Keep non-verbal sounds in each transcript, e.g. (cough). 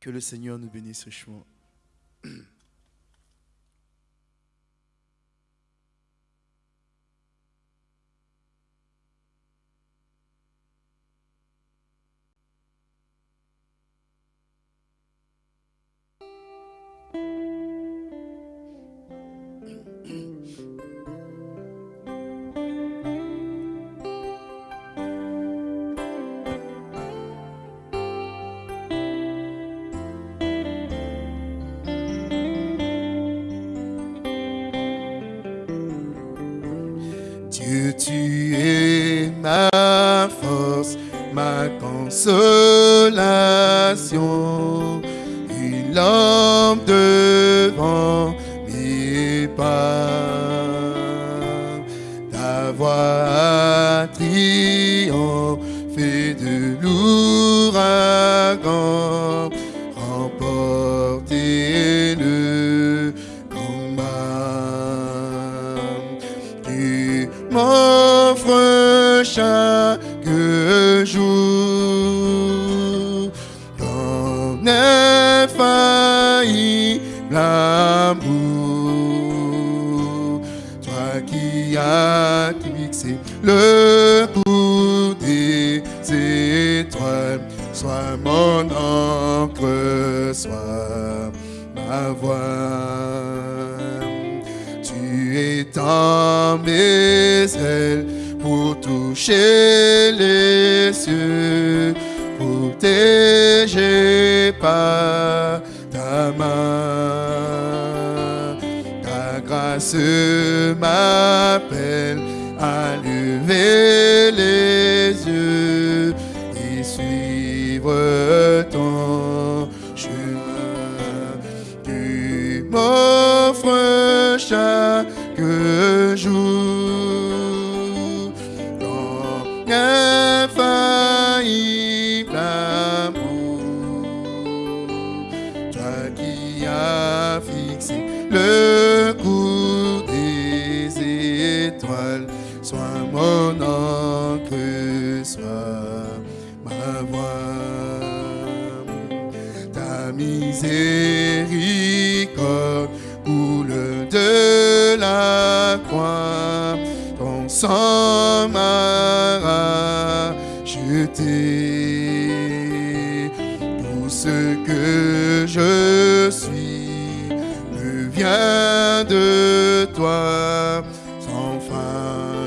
Que le Seigneur nous bénisse richement.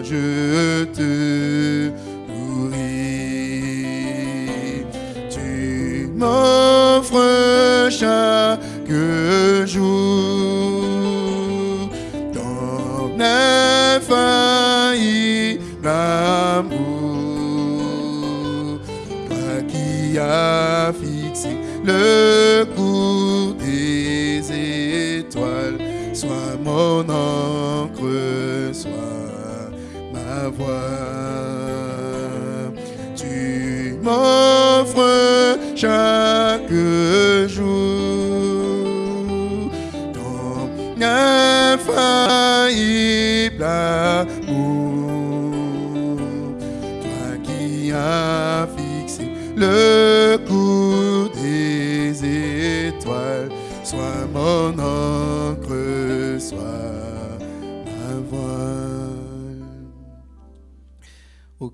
Je te nourris. Tu m'offres chaque jour ton infaillible amour. Toi qui as fixé le Tu m'offres chaque jour ton infaillible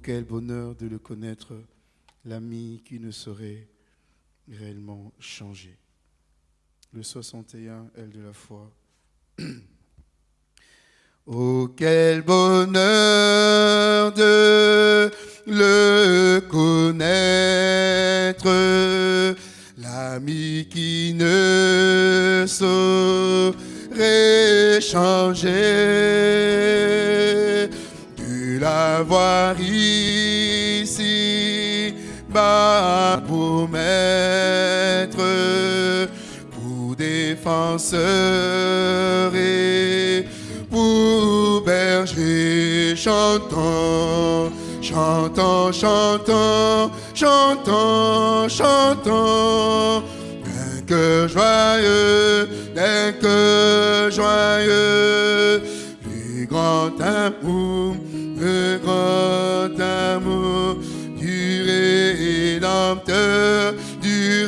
quel bonheur de le connaître, l'ami qui ne saurait réellement changer. Le 61, elle de la foi. (clears throat) Oh, quel bonheur de le connaître, l'ami qui ne saurait changer, de l'avoir ici bas pour maître, pour défenseur et pour berger chantant, chantant, chantant, chantant, chantant, d'un cœur joyeux, d'un cœur joyeux, le grand amour, votre amour du Rédempteur, du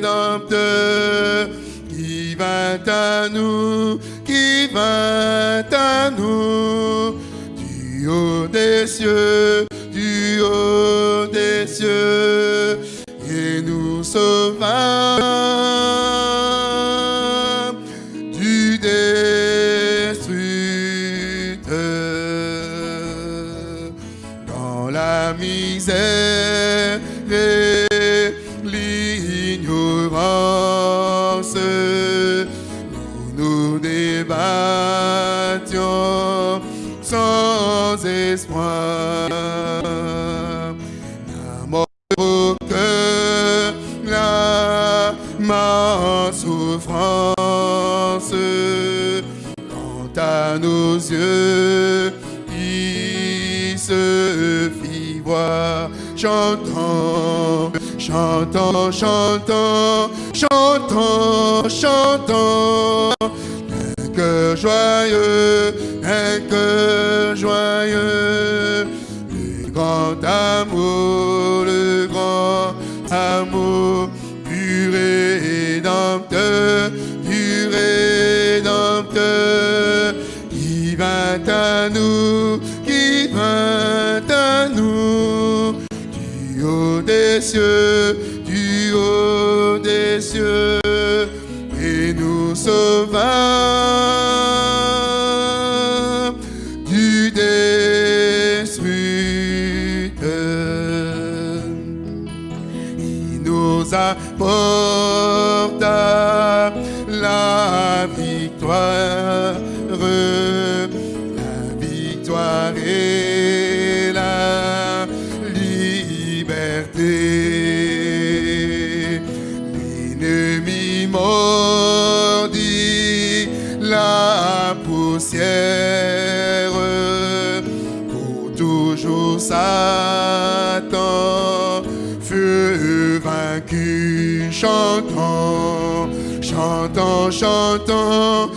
Rédempteur, qui vint à nous, qui vint à nous, du haut des cieux. Ma souffrance, quant à nos yeux, il se fit voir, chantant, chantant, chantant, chantant, chantant, un cœur joyeux, un cœur joyeux, chantant,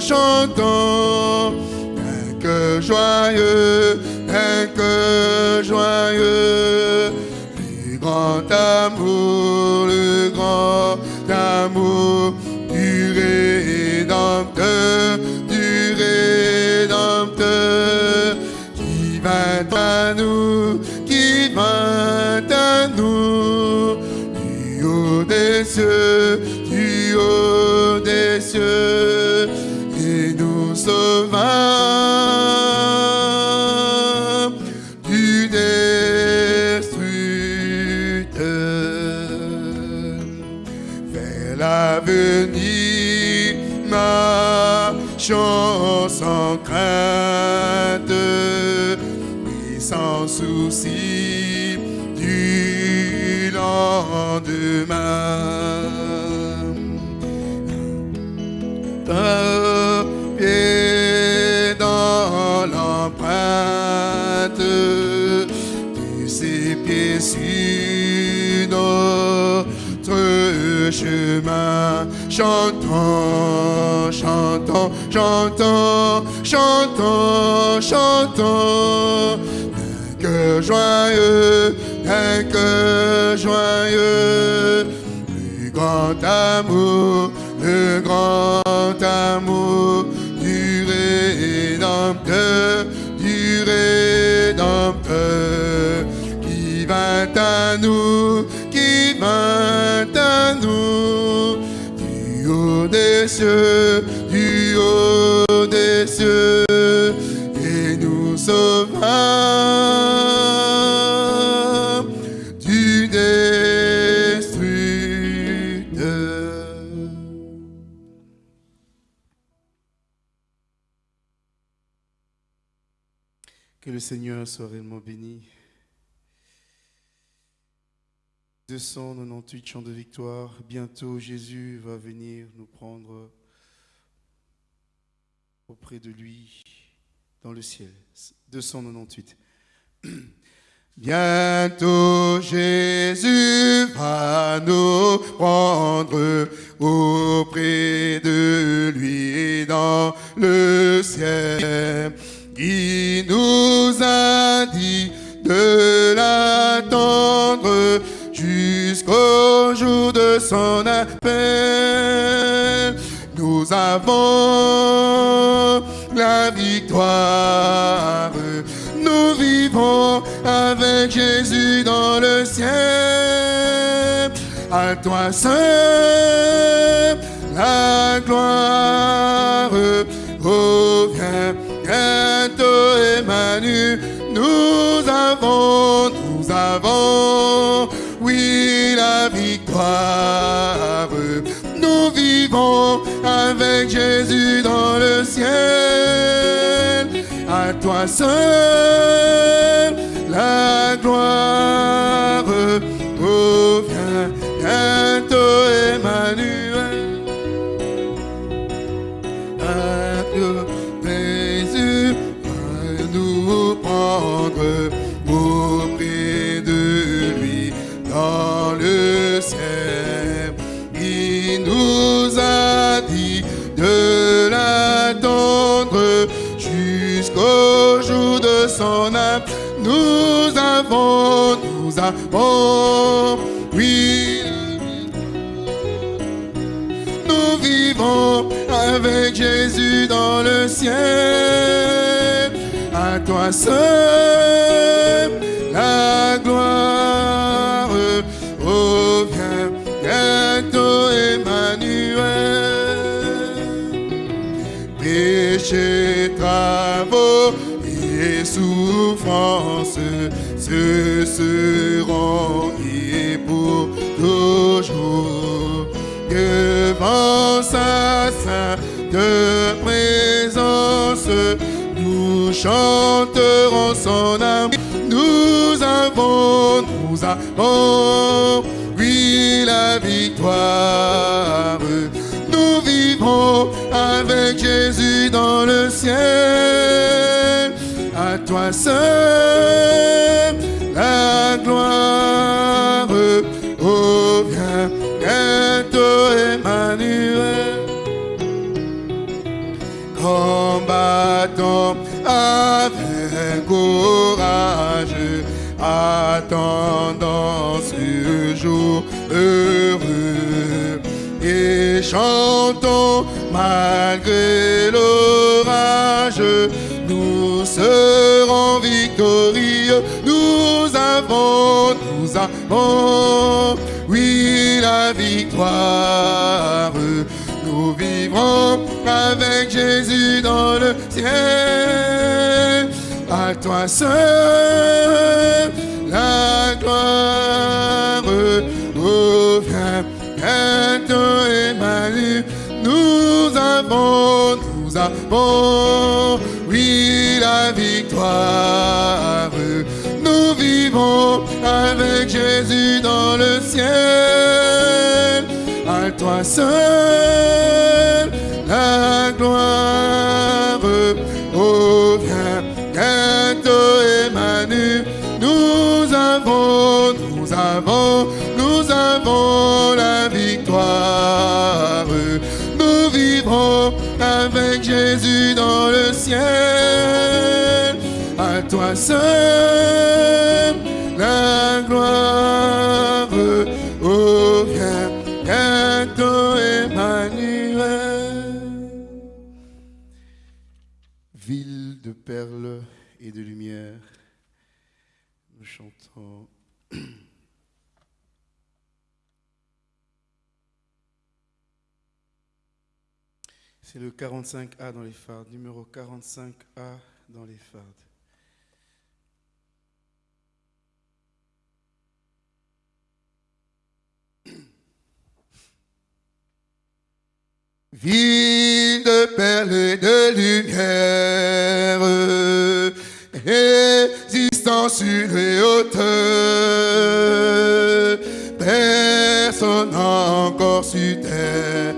chantant, un cœur joyeux, un cœur joyeux, Chantons, chantons, chantons, chantons, chantons. Cœur joyeux, cœur joyeux. Le grand amour, le grand amour du haut des cieux, et nous sauva du destructeur. Que le Seigneur soit réellement béni. 298 chants de victoire. Bientôt Jésus va venir nous prendre auprès de lui dans le ciel. 298. (clears throat) Bientôt Jésus va nous prendre auprès de lui dans le ciel. Il nous a dit de l'attendre jusqu'au jour de son appel. Nous avons la victoire. Nous vivons avec Jésus dans le ciel. À toi seul la gloire revient bientôt Emmanuel. Nous avons, nous avons, oui, la victoire. Nous vivons avec Jésus dans le ciel. À toi seul la gloire Nous oui, nous vivons avec Jésus dans le ciel. À toi seul la gloire revient bientôt Emmanuel. Péché, travaux et souffrances, ce seront et pour toujours devant sa sainte présence, nous chanterons son âme. Nous avons, nous avons, oui, la victoire. Nous vivons avec Jésus dans le ciel. À toi seul malgré l'orage. Nous serons victorieux, nous avons, nous avons, oui, la victoire. Nous vivrons avec Jésus dans le ciel. À toi seul la gloire revient bientôt Emmanuel. Avons, nous avons, oui, la victoire. Nous vivons avec Jésus dans le ciel. À toi seul la gloire À toi seul la gloire revient bientôt Emmanuel. Ville de perles et de lumière, nous chantons. C'est le 45A dans les fardes, numéro 45A dans les fardes. (clears throat) Ville de perles de lumière, résistant sur les hauteurs, personne encore sur terre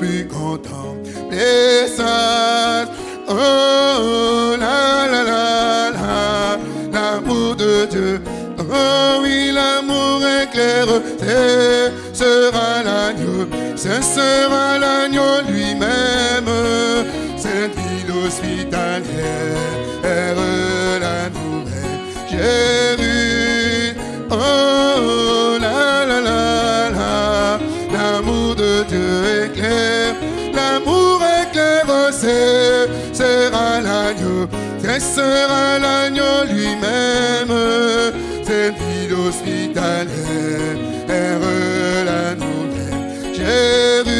plus contempler ça. Oh la la la la, l'amour de Dieu. Oh oui, l'amour éclaire, ce sera l'agneau, ce sera l'agneau lui-même, cette ville hospitalière, la nouvelle sera l'agneau lui-même, cette ville hospitalière, la nouvelle Jérusalem.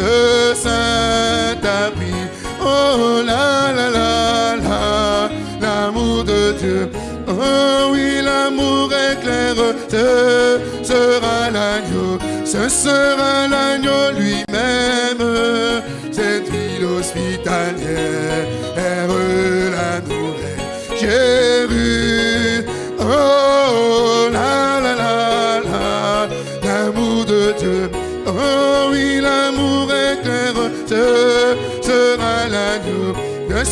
Ce saint abri. Oh la la la la, l'amour de Dieu. Oh oui, l'amour éclaire, ce sera l'agneau, ce sera l'agneau lui-même, cette ville hospitalière, la nouvelle Jérusalem. Oh la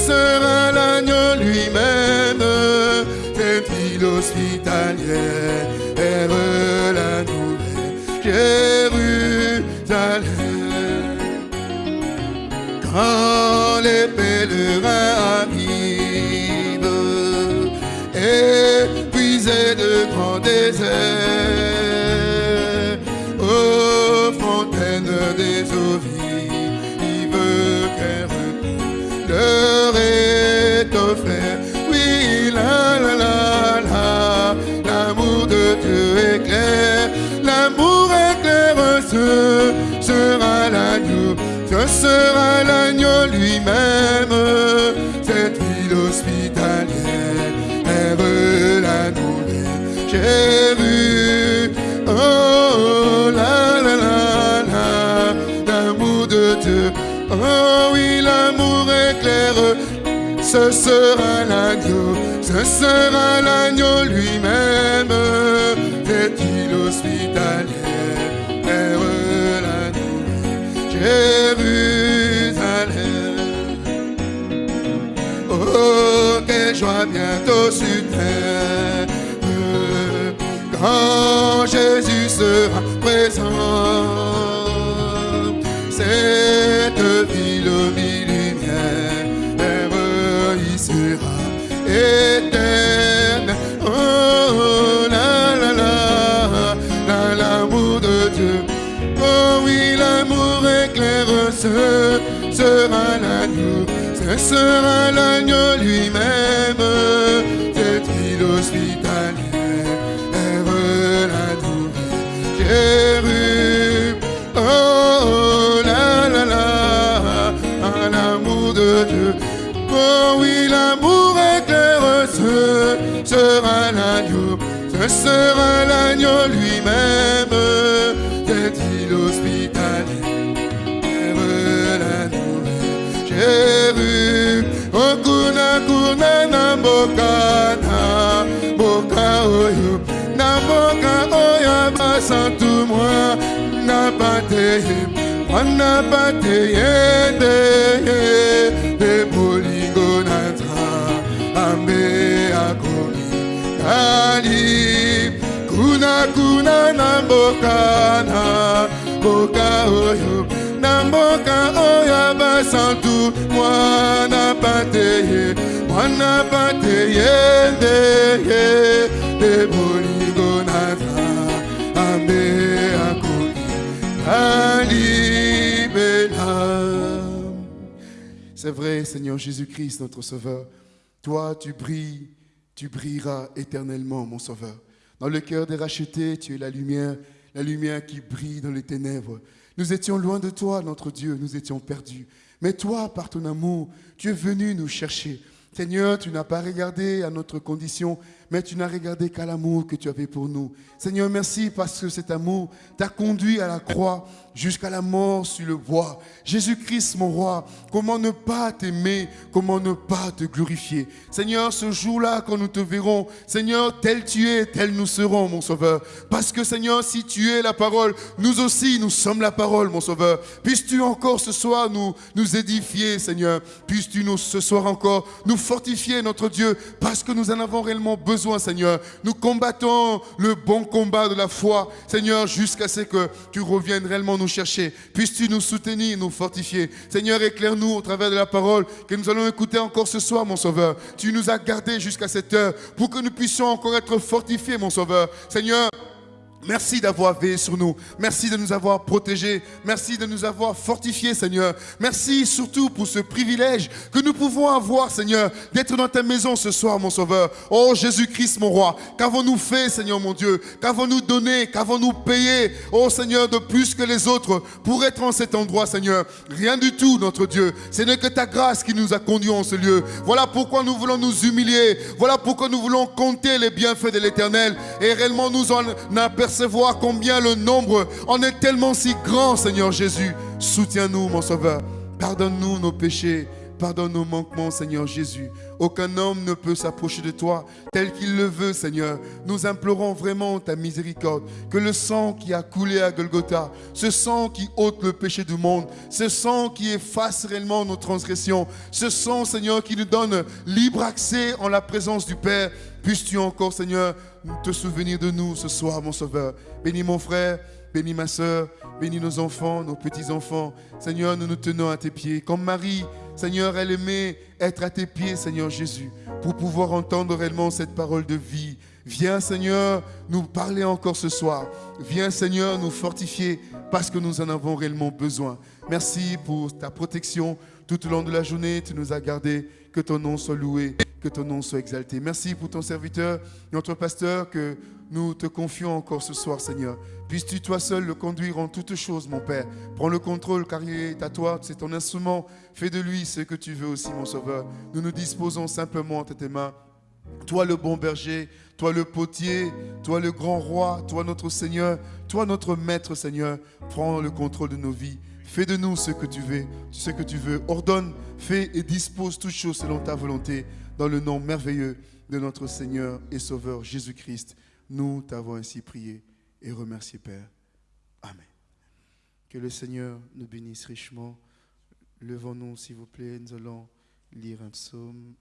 ce sera l'agneau lui-même, cette ville hospitalière, la nouvelle Jérusalem. Oh la la la la, l'amour de Dieu, oh oui, l'amour éclaire, ce sera l'agneau, ce sera l'agneau lui-même, cette île hospitalière, la nouvelle Jérusalem. Joie bientôt sur terre, quand Jésus sera présent, cette ville millénaire, il sera éternel. Oh, la la, la l'amour de Dieu. Oh oui, l'amour éclaire, ce sera l'agneau, ce sera l'agneau lui-même, ce sera l'agneau lui-même, cette île hospitalière, la nouvelle Jérusalem. Oh kuna na mboka na mboka oyo, na mboka oyo basantu mwa. Na pate mwana pate yende de c'est vrai, Seigneur Jésus-Christ, notre Sauveur. Toi, tu brilles, tu brilleras éternellement, mon Sauveur. Dans le cœur des rachetés, tu es la lumière, la lumière qui brille dans les ténèbres. Nous étions loin de toi, notre Dieu, nous étions perdus. Mais toi, par ton amour, tu es venu nous chercher. Seigneur, tu n'as pas regardé à notre condition, mais tu n'as regardé qu'à l'amour que tu avais pour nous. Seigneur, merci parce que cet amour t'a conduit à la croix jusqu'à la mort sur le bois. Jésus-Christ, mon roi, comment ne pas t'aimer, comment ne pas te glorifier? Seigneur, ce jour-là, quand nous te verrons, Seigneur, tel tu es, tel nous serons, mon Sauveur. Parce que, Seigneur, si tu es la parole, nous aussi, nous sommes la parole, mon Sauveur. Puisses-tu encore ce soir nous, nous édifier, Seigneur? Puisses-tu nous, ce soir encore nous fortifier, notre Dieu, parce que nous en avons réellement besoin Seigneur. Nous combattons le bon combat de la foi, Seigneur, jusqu'à ce que tu reviennes réellement nous chercher. Puisses-tu nous soutenir, nous fortifier? Seigneur, éclaire-nous au travers de la parole que nous allons écouter encore ce soir, mon Sauveur. Tu nous as gardés jusqu'à cette heure pour que nous puissions encore être fortifiés, mon Sauveur. Seigneur, Merci d'avoir veillé sur nous. Merci de nous avoir protégés. Merci de nous avoir fortifiés, Seigneur. Merci surtout pour ce privilège que nous pouvons avoir, Seigneur, d'être dans ta maison ce soir, mon Sauveur. Oh Jésus-Christ, mon roi, qu'avons-nous fait, Seigneur mon Dieu? Qu'avons-nous donné? Qu'avons-nous payé, oh Seigneur, de plus que les autres pour être en cet endroit, Seigneur Rien du tout, notre Dieu. Ce n'est que ta grâce qui nous a conduits en ce lieu. Voilà pourquoi nous voulons nous humilier. Voilà pourquoi nous voulons compter les bienfaits de l'Éternel et réellement nous en apercevoir voir combien le nombre en est tellement si grand, Seigneur Jésus. Soutiens-nous, mon Sauveur. Pardonne-nous nos péchés. Pardonne nos manquements, Seigneur Jésus. Aucun homme ne peut s'approcher de toi tel qu'il le veut, Seigneur. Nous implorons vraiment ta miséricorde. Que le sang qui a coulé à Golgotha, ce sang qui ôte le péché du monde, ce sang qui efface réellement nos transgressions, ce sang, Seigneur, qui nous donne libre accès en la présence du Père, puisses-tu encore, Seigneur, te souvenir de nous ce soir, mon Sauveur. Bénis mon frère, bénis ma soeur, bénis nos enfants, nos petits-enfants. Seigneur, nous nous tenons à tes pieds. Comme Marie, Seigneur, elle aimait être à tes pieds, Seigneur Jésus, pour pouvoir entendre réellement cette parole de vie. Viens, Seigneur, nous parler encore ce soir. Viens, Seigneur, nous fortifier parce que nous en avons réellement besoin. Merci pour ta protection tout au long de la journée. Tu nous as gardés. Que ton nom soit loué que ton nom soit exalté. Merci pour ton serviteur, notre pasteur, que nous te confions encore ce soir, Seigneur. Puisses-tu toi seul le conduire en toutes choses, mon Père. Prends le contrôle, car il est à toi, c'est ton instrument. Fais de lui ce que tu veux aussi, mon Sauveur. Nous nous disposons simplement entre tes mains. Toi le bon berger, toi le potier, toi le grand roi, toi notre Seigneur, toi notre Maître Seigneur, prends le contrôle de nos vies. Fais de nous ce que tu veux, ce que tu veux. Ordonne, fais et dispose toutes choses selon ta volonté dans le nom merveilleux de notre Seigneur et Sauveur Jésus-Christ, nous t'avons ainsi prié et remercié, Père. Amen. Que le Seigneur nous bénisse richement. Levons-nous, s'il vous plaît, nous allons lire un psaume.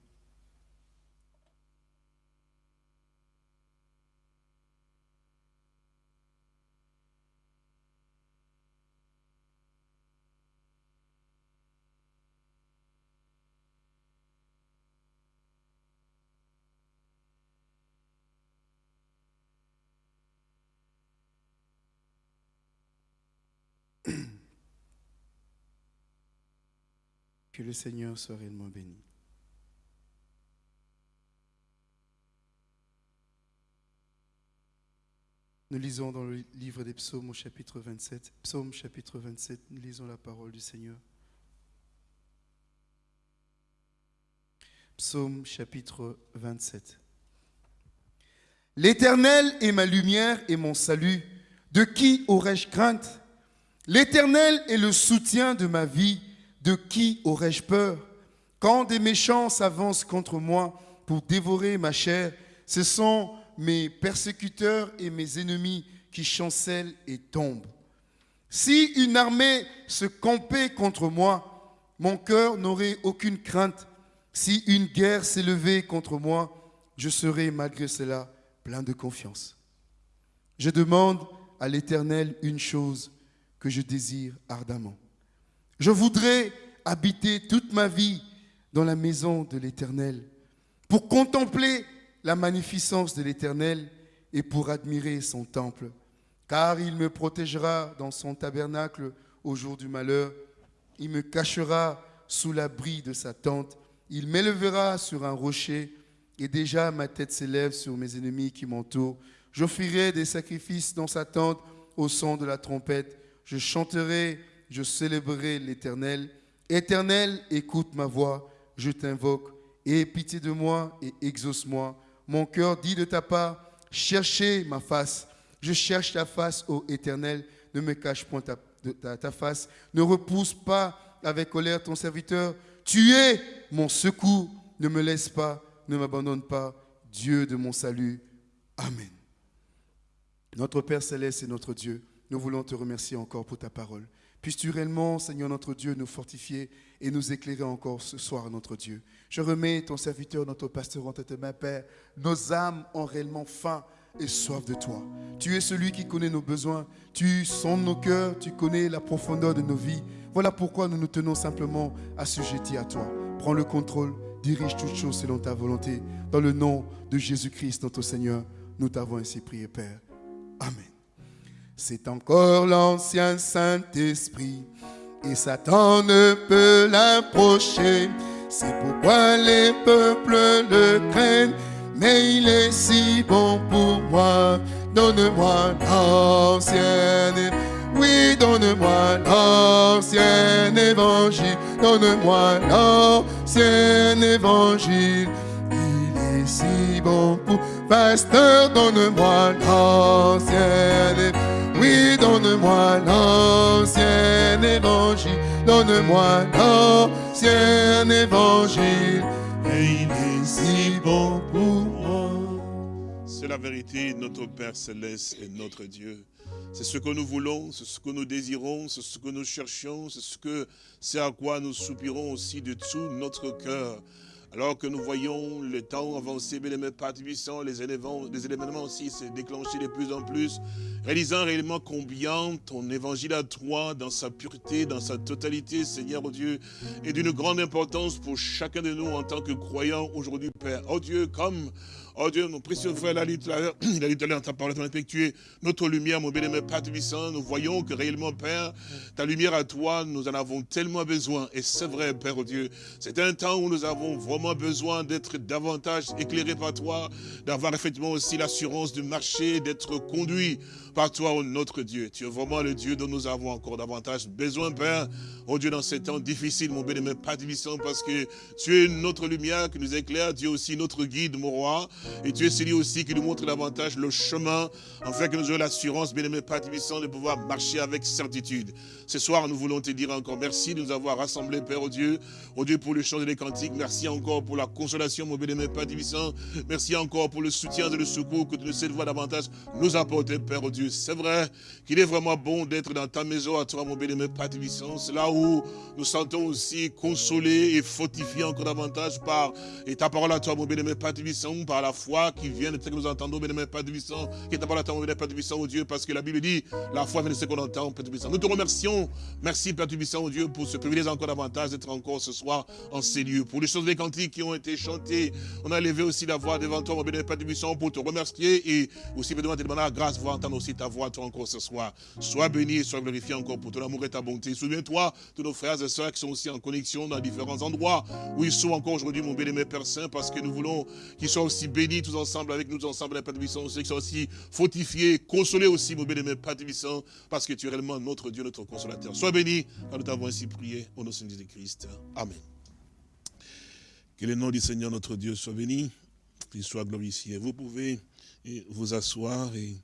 (clears throat) Que le Seigneur soit réellement béni. Nous lisons dans le livre des psaumes au chapitre 27. Psaume chapitre 27, nous lisons la parole du Seigneur. Psaume chapitre 27. L'Éternel est ma lumière et mon salut. De qui aurais-je crainte? L'Éternel est le soutien de ma vie. De qui aurais-je peur? Quand des méchants s'avancent contre moi pour dévorer ma chair, ce sont mes persécuteurs et mes ennemis qui chancellent et tombent. Si une armée se campait contre moi, mon cœur n'aurait aucune crainte. Si une guerre s'élevait contre moi, je serais malgré cela plein de confiance. Je demande à l'Éternel une chose que je désire ardemment je voudrais habiter toute ma vie dans la maison de l'Éternel pour contempler la magnificence de l'Éternel et pour admirer son temple. Car il me protégera dans son tabernacle au jour du malheur. Il me cachera sous l'abri de sa tente. Il m'élèvera sur un rocher et déjà ma tête s'élève sur mes ennemis qui m'entourent. J'offrirai des sacrifices dans sa tente au son de la trompette. Je chanterai je célébrerai l'Éternel. Éternel, écoute ma voix, je t'invoque. Aie pitié de moi et exauce-moi. Mon cœur dit de ta part, cherchez ma face. Je cherche ta face, ô Éternel. Ne me cache point ta, face. Ne repousse pas avec colère ton serviteur. Tu es mon secours. Ne me laisse pas, ne m'abandonne pas. Dieu de mon salut. Amen. Notre Père céleste et notre Dieu, nous voulons te remercier encore pour ta parole. Puisses-tu réellement, Seigneur notre Dieu, nous fortifier et nous éclairer encore ce soir, notre Dieu? Je remets ton serviteur, notre pasteur entre tes mains, Père. Nos âmes ont réellement faim et soif de toi. Tu es celui qui connaît nos besoins, tu sondes nos cœurs, tu connais la profondeur de nos vies. Voilà pourquoi nous nous tenons simplement assujettis à toi. Prends le contrôle, dirige toutes choses selon ta volonté. Dans le nom de Jésus-Christ, notre Seigneur, nous t'avons ainsi prié, Père. Amen. C'est encore l'ancien Saint-Esprit et Satan ne peut l'approcher. C'est pourquoi les peuples le craignent, mais il est si bon pour moi. Donne-moi l'ancien oui, donne-moi l'ancien évangile, donne-moi l'ancien évangile. Il est si bon pour pasteur, donne-moi l'ancien. Oui, donne-moi l'ancien évangile, donne-moi l'ancien évangile. Et il est si bon pour moi. C'est la vérité, notre Père céleste et notre Dieu. C'est ce que nous voulons, c'est ce que nous désirons, c'est ce que nous cherchons, c'est ce que c'est à quoi nous soupirons aussi de tout notre cœur. Alors que nous voyons le temps avancer, bien aimé Père les éléments, les événements aussi se déclencher de plus en plus, réalisant réellement combien ton évangile à toi, dans sa pureté, dans sa totalité, Seigneur oh Dieu, est d'une grande importance pour chacun de nous en tant que croyants aujourd'hui, Père. Oh Dieu, comme Oh Dieu, mon précieux frère l'a dit tout à l'heure, il a dit tout à l'heure, ta parole notre lumière, mon bien-aimé Père nous voyons que réellement, Père, ta lumière à toi, nous en avons tellement besoin. Et c'est vrai, Père Dieu, c'est un temps où nous avons vraiment besoin d'être davantage éclairés par toi, d'avoir effectivement aussi l'assurance de marcher, d'être conduit par toi, oh notre Dieu. Tu es vraiment le Dieu dont nous avons encore davantage besoin, Père. Oh Dieu, dans ces temps difficiles, mon bien-aimé Père parce que tu es notre lumière qui nous éclaire, Dieu aussi notre guide, mon roi. Et tu es celui aussi qui nous montre davantage le chemin, afin que nous ayons l'assurance, bien-aimé Père de pouvoir marcher avec certitude. Ce soir, nous voulons te dire encore merci de nous avoir rassemblés, Père au Dieu. Au Dieu pour le chant des cantiques. Merci encore pour la consolation, mon bien-aimé Père Merci encore pour le soutien et le secours que tu nous sais de voir davantage nous apporter, Père au Dieu. C'est vrai qu'il est vraiment bon d'être dans ta maison à toi, mon bien-aimé Père C'est là où nous sentons aussi consolés et fortifiés encore davantage par ta parole à toi, mon bien-aimé Père par la foi qui vient de ce que nous entendons, bien Père Puissant, qui est parole à toi, Père Puissant, au Dieu, parce que la Bible dit, la foi vient de ce qu'on entend, Père Puissant. Nous te remercions, merci Père Puissant, au Dieu, pour ce privilège encore davantage d'être encore ce soir en ces lieux. Pour les choses des cantiques qui ont été chantées, on a levé aussi la voix devant toi, mon bien Père Puissant, pour te remercier et aussi te demander la grâce pour entendre aussi ta voix, toi encore ce soir. Sois béni et sois glorifié encore pour ton amour et ta bonté. Souviens-toi de nos frères et sœurs qui sont aussi en connexion dans différents endroits où ils sont encore aujourd'hui, mon bien-aimé Père Saint, parce que nous voulons qu'ils soient aussi bénis tous ensemble, avec nous ensemble, Père Tubissant, ceux qui sont aussi fortifiés, consolés aussi, mon bien-aimé Père Tubissant, parce que tu es réellement notre Dieu, notre consolateur. Sois béni, car nous t'avons ainsi prié, au nom de Jésus-Christ. Amen. Que le nom du Seigneur notre Dieu soit béni, qu'il soit glorifié. Vous pouvez vous asseoir et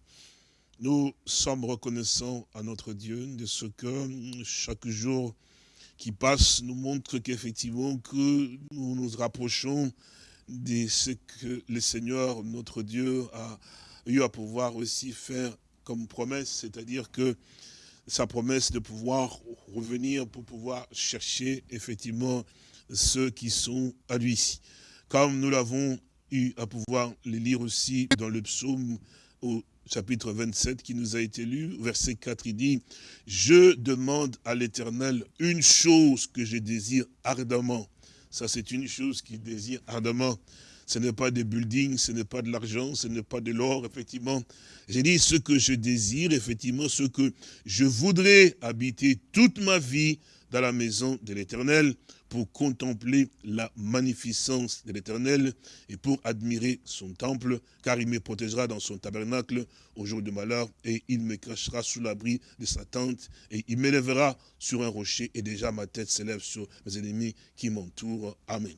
nous sommes reconnaissants à notre Dieu de ce que chaque jour qui passe nous montre qu'effectivement que nous nous rapprochons de ce que le Seigneur, notre Dieu, a eu à pouvoir aussi faire comme promesse, c'est-à-dire que sa promesse de pouvoir revenir pour pouvoir chercher effectivement ceux qui sont à lui. Comme nous l'avons eu à pouvoir le lire aussi dans le psaume au chapitre 27 qui nous a été lu, verset 4, il dit, « Je demande à l'Éternel une chose que je désire ardemment, ça, c'est une chose qu'il désire ardemment. Ce n'est pas des buildings, ce n'est pas de l'argent, ce n'est pas de l'or, effectivement. J'ai dit ce que je désire, effectivement, ce que je voudrais habiter toute ma vie dans la maison de l'Éternel pour contempler la magnificence de l'Éternel et pour admirer son temple, car il me protégera dans son tabernacle au jour de malheur, et il me cachera sous l'abri de sa tente, et il m'élèvera sur un rocher, et déjà ma tête s'élève sur mes ennemis qui m'entourent. Amen.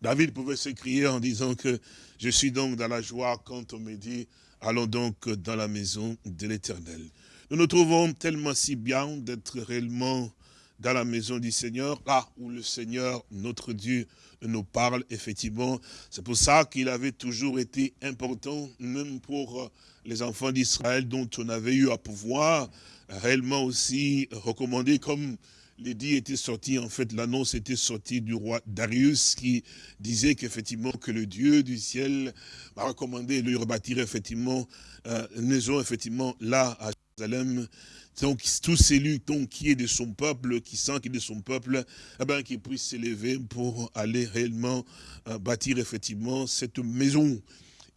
David pouvait s'écrier en disant que je suis donc dans la joie quand on me dit, allons donc dans la maison de l'Éternel. Nous nous trouvons tellement si bien d'être réellement dans la maison du Seigneur, là où le Seigneur, notre Dieu, nous parle, effectivement. C'est pour ça qu'il avait toujours été important, même pour les enfants d'Israël dont on avait eu à pouvoir réellement aussi recommander, comme l'édit était sorti, en fait, l'annonce était sortie du roi Darius qui disait qu'effectivement, que le Dieu du ciel m'a recommandé de lui rebâtir effectivement euh, une maison, effectivement, là, à Jérusalem. Donc, tous celui donc, qui est de son peuple, qui sent qu'il est de son peuple, eh ben, qui puisse s'élever pour aller réellement euh, bâtir effectivement cette maison.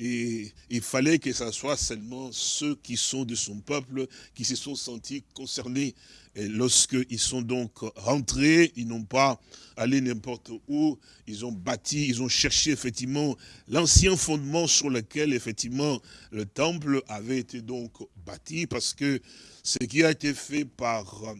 Et il fallait que ce soit seulement ceux qui sont de son peuple, qui se sont sentis concernés. Et lorsqu'ils sont donc rentrés, ils n'ont pas allé n'importe où, ils ont bâti, ils ont cherché effectivement l'ancien fondement sur lequel effectivement le temple avait été donc bâti, parce que ce qui a été fait par euh,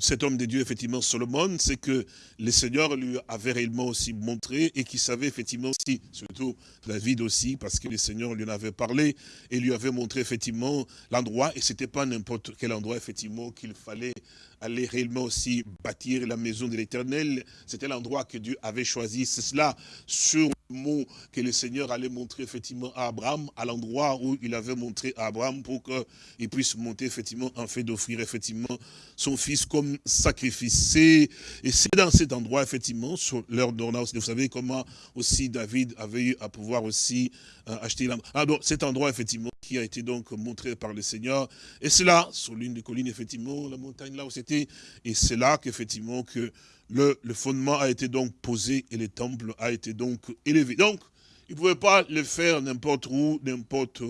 cet homme de Dieu, effectivement, Solomon, c'est que le Seigneur lui avait réellement aussi montré et qu'il savait effectivement aussi, surtout David aussi, parce que le Seigneur lui en avait parlé et lui avait montré effectivement l'endroit, et c'était pas n'importe quel endroit, effectivement, qu'il fallait aller réellement aussi bâtir la maison de l'éternel. C'était l'endroit que Dieu avait choisi. C'est cela sur mot que le Seigneur allait montrer effectivement à Abraham, à l'endroit où il avait montré à Abraham pour qu'il puisse monter effectivement en fait d'offrir effectivement son fils comme sacrifice. Et c'est dans cet endroit effectivement, sur l'heure d'ordonnance, vous savez comment aussi David avait eu à pouvoir aussi euh, acheter la... Ah donc cet endroit effectivement qui a été donc montré par le Seigneur. Et c'est là, sur l'une des collines, effectivement, la montagne là où c'était. Et c'est là qu'effectivement que le, fondement a été donc posé et le temple a été donc élevé. Donc, il ne pouvait pas le faire n'importe où, n'importe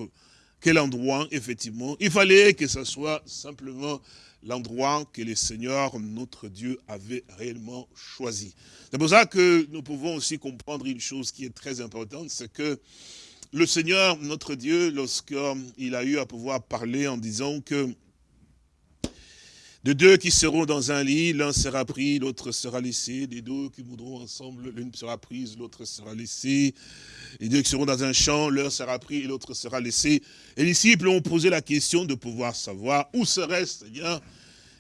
quel endroit, effectivement. Il fallait que ce soit simplement l'endroit que le Seigneur, notre Dieu, avait réellement choisi. C'est pour ça que nous pouvons aussi comprendre une chose qui est très importante, c'est que le Seigneur, notre Dieu, lorsqu'il a eu à pouvoir parler en disant que de deux qui seront dans un lit, l'un sera pris, l'autre sera laissé. Des deux qui moudront ensemble, l'une sera prise, l'autre sera laissée. Les deux qui seront dans un champ, l'un sera pris et l'autre sera laissé. Et les disciples ont posé la question de pouvoir savoir où serait Seigneur.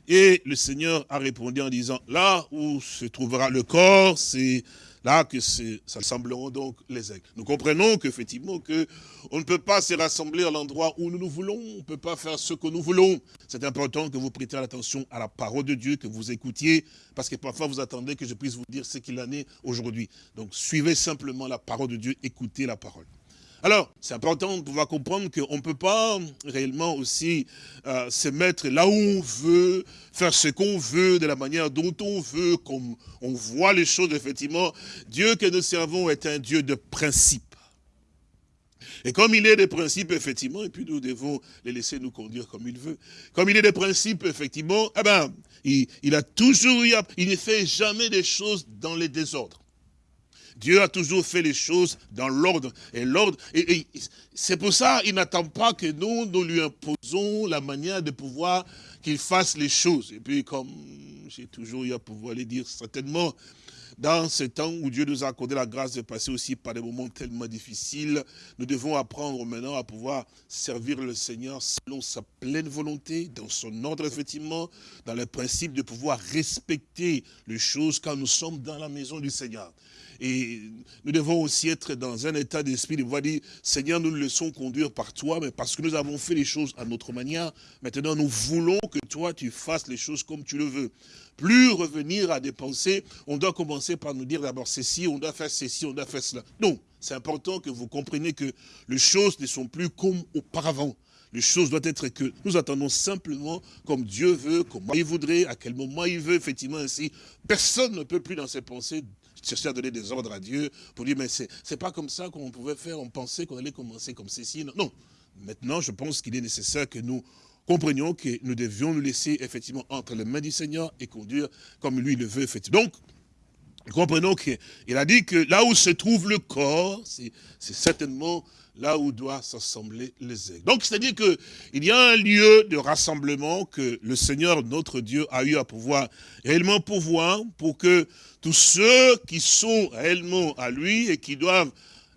Et le Seigneur a répondu en disant, là où se trouvera le corps, c'est là que ça sembleront donc les aigles. Nous comprenons qu'effectivement, que on ne peut pas se rassembler à l'endroit où nous nous voulons, on ne peut pas faire ce que nous voulons. C'est important que vous prêtiez attention à la parole de Dieu, que vous écoutiez, parce que parfois vous attendez que je puisse vous dire ce qu'il en est aujourd'hui. Donc suivez simplement la parole de Dieu, écoutez la parole. Alors, c'est important de pouvoir comprendre qu'on ne peut pas réellement aussi euh, se mettre là où on veut, faire ce qu'on veut, de la manière dont on veut, comme on voit les choses, effectivement. Dieu que nous servons est un Dieu de principe. Et comme il est des principes, effectivement, et puis nous devons les laisser nous conduire comme il veut. Comme il est des principes, effectivement, eh ben, il, il a toujours, il ne fait jamais des choses dans les désordres. Dieu a toujours fait les choses dans l'ordre. Et l'ordre, c'est pour ça qu'il n'attend pas que nous, nous lui imposons la manière de pouvoir qu'il fasse les choses. Et puis, comme j'ai toujours eu à pouvoir les dire, certainement, dans ce temps où Dieu nous a accordé la grâce de passer aussi par des moments tellement difficiles, nous devons apprendre maintenant à pouvoir servir le Seigneur selon sa pleine volonté, dans son ordre effectivement, dans le principe de pouvoir respecter les choses quand nous sommes dans la maison du Seigneur. Et nous devons aussi être dans un état d'esprit de voir dire, Seigneur, nous nous laissons conduire par toi, mais parce que nous avons fait les choses à notre manière, maintenant nous voulons que toi, tu fasses les choses comme tu le veux. Plus revenir à des pensées, on doit commencer par nous dire d'abord ceci, on doit faire ceci, on doit faire cela. Non, c'est important que vous compreniez que les choses ne sont plus comme auparavant. Les choses doivent être que nous attendons simplement comme Dieu veut, comme il voudrait, à quel moment il veut, effectivement ainsi. Personne ne peut plus dans ses pensées chercher à donner des ordres à Dieu pour dire, mais c'est pas comme ça qu'on pouvait faire, on pensait qu'on allait commencer comme ceci. Non. non. Maintenant, je pense qu'il est nécessaire que nous comprenions que nous devions nous laisser effectivement entre les mains du Seigneur et conduire comme lui le veut. Donc, comprenons qu'il a dit que là où se trouve le corps, c'est certainement là où doivent s'assembler les aigles. Donc, c'est-à-dire qu'il y a un lieu de rassemblement que le Seigneur, notre Dieu, a eu à pouvoir réellement pouvoir pour que tous ceux qui sont réellement à lui et qui doivent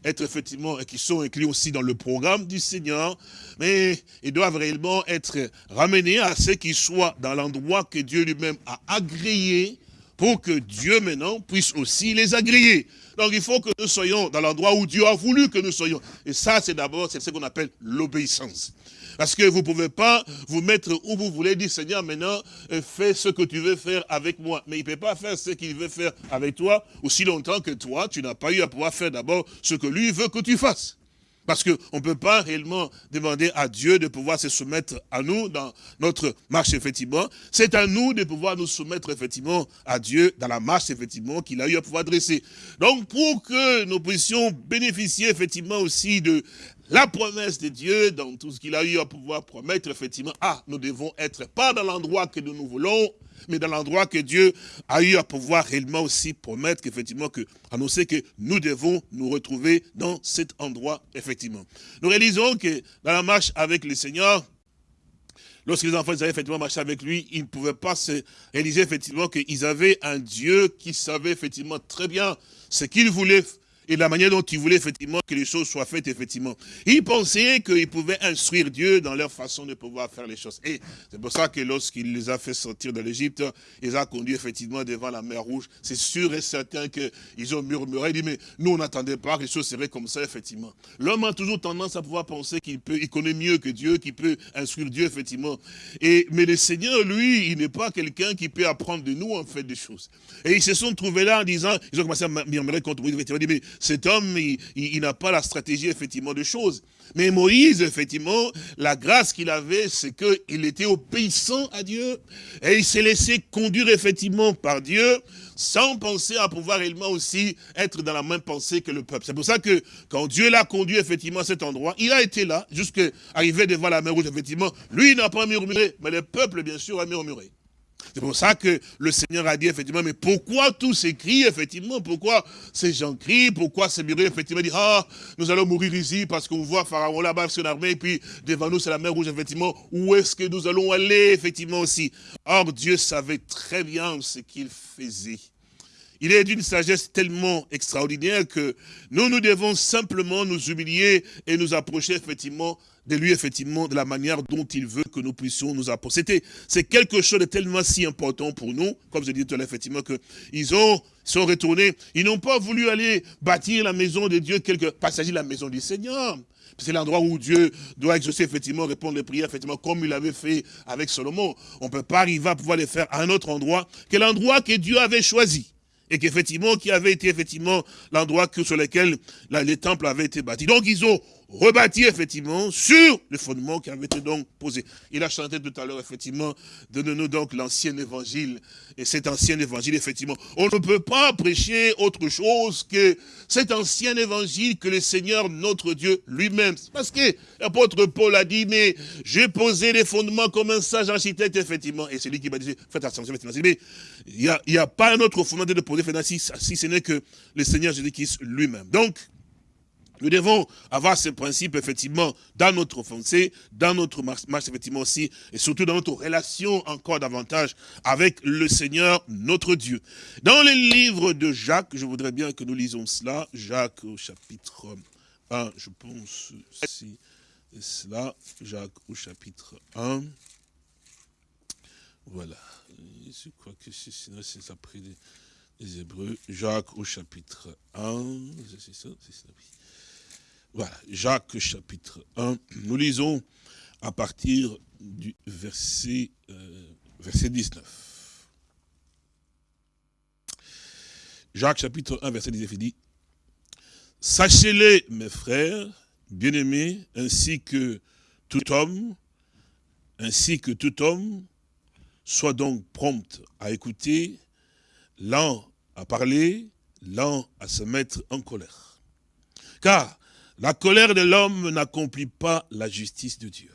être effectivement, et qui sont inclus aussi dans le programme du Seigneur, mais ils doivent réellement être ramenés à ce qu'ils soient dans l'endroit que Dieu lui-même a agréé pour que Dieu maintenant puisse aussi les agréer. Donc il faut que nous soyons dans l'endroit où Dieu a voulu que nous soyons. Et ça, c'est d'abord, ce qu'on appelle l'obéissance. Parce que vous ne pouvez pas vous mettre où vous voulez, dire Seigneur, maintenant, euh, fais ce que tu veux faire avec moi. Mais il ne peut pas faire ce qu'il veut faire avec toi aussi longtemps que toi, tu n'as pas eu à pouvoir faire d'abord ce que lui veut que tu fasses. Parce qu'on ne peut pas réellement demander à Dieu de pouvoir se soumettre à nous dans notre marche, effectivement. C'est à nous de pouvoir nous soumettre, effectivement, à Dieu dans la marche, effectivement, qu'il a eu à pouvoir dresser. Donc, pour que nous puissions bénéficier, effectivement, aussi de la promesse de Dieu, dans tout ce qu'il a eu à pouvoir promettre, effectivement, ah, nous devons être pas dans l'endroit que nous nous voulons, mais dans l'endroit que Dieu a eu à pouvoir réellement aussi promettre, qu'effectivement, que, annoncer que nous devons nous retrouver dans cet endroit, effectivement. Nous réalisons que dans la marche avec le Seigneur, lorsque les enfants avaient effectivement marché avec lui, ils ne pouvaient pas se réaliser effectivement qu'ils avaient un Dieu qui savait effectivement très bien ce qu'il voulait et la manière dont ils voulaient effectivement que les choses soient faites, effectivement. Ils pensaient qu'ils pouvaient instruire Dieu dans leur façon de pouvoir faire les choses. Et c'est pour ça que lorsqu'il les a fait sortir de l'Égypte, il les a conduits effectivement devant la mer Rouge. C'est sûr et certain qu'ils ont murmuré, dit, mais nous on n'attendait pas que les choses seraient comme ça, effectivement. L'homme a toujours tendance à pouvoir penser qu'il peut, il connaît mieux que Dieu, qu'il peut instruire Dieu, effectivement. Et, mais le Seigneur, lui, il n'est pas quelqu'un qui peut apprendre de nous, en fait, des choses. Et ils se sont trouvés là en disant, ils ont commencé à murmurer contre lui, effectivement, dit, mais cet homme, il, n'a pas la stratégie, effectivement, de choses. Mais Moïse, effectivement, la grâce qu'il avait, c'est qu'il était obéissant à Dieu. Et il s'est laissé conduire, effectivement, par Dieu, sans penser à pouvoir réellement aussi être dans la même pensée que le peuple. C'est pour ça que, quand Dieu l'a conduit, effectivement, à cet endroit, il a été là, jusqu'à arriver devant la mer rouge, effectivement. Lui, il n'a pas murmuré, mais le peuple, bien sûr, a murmuré. C'est pour ça que le Seigneur a dit effectivement, mais pourquoi tous ces cris, effectivement, pourquoi ces gens crient, pourquoi ces murs, effectivement, disent, ah, nous allons mourir ici parce qu'on voit Pharaon là-bas son armée, et puis devant nous c'est la mer rouge, effectivement, où est-ce que nous allons aller, effectivement aussi? Or, Dieu savait très bien ce qu'il faisait. Il est d'une sagesse tellement extraordinaire que nous, nous devons simplement nous humilier et nous approcher effectivement de lui, effectivement, de la manière dont il veut que nous puissions nous approcher. C'est quelque chose de tellement si important pour nous, comme je disais tout à l'heure, effectivement, qu'ils ont sont retournés, ils n'ont pas voulu aller bâtir la maison de Dieu, quelque passager de la maison du Seigneur. C'est l'endroit où Dieu doit exaucer, effectivement, répondre les prières, effectivement, comme il avait fait avec Salomon. On ne peut pas arriver à pouvoir les faire à un autre endroit que l'endroit que Dieu avait choisi et qu'effectivement, qui avait été effectivement l'endroit sur lequel les temples avaient été bâtis. Donc ils ont rebâti effectivement sur le fondement qui avait été donc posé. Il a chanté tout à l'heure effectivement, donne-nous donc l'ancien évangile. Et cet ancien évangile, effectivement, on ne peut pas prêcher autre chose que cet ancien évangile que le Seigneur, notre Dieu, lui-même. Parce que l'apôtre Paul a dit, mais j'ai posé les fondements comme un sage architecte, effectivement. Et c'est lui qui m'a dit, faites attention, effectivement. Mais il n'y a, a, pas un autre fondement de poser, si, si ce n'est que le Seigneur Jésus-Christ lui-même. Donc, nous devons avoir ce principe, effectivement, dans notre foncé, dans notre marche, effectivement aussi, et surtout dans notre relation encore davantage avec le Seigneur, notre Dieu. Dans le livre de Jacques, je voudrais bien que nous lisons cela, Jacques au chapitre 1, je pense, si cela, Jacques au chapitre 1. Voilà, je crois que c'est après les Hébreux, Jacques au chapitre 1, c'est ça, c'est ça. Voilà, Jacques chapitre 1, nous lisons à partir du verset, euh, verset 19. Jacques chapitre 1, verset 19, il dit, Sachez-les, mes frères, bien-aimés, ainsi que tout homme, ainsi que tout homme, soit donc prompt à écouter, lent à parler, lent à se mettre en colère. Car la colère de l'homme n'accomplit pas la justice de Dieu.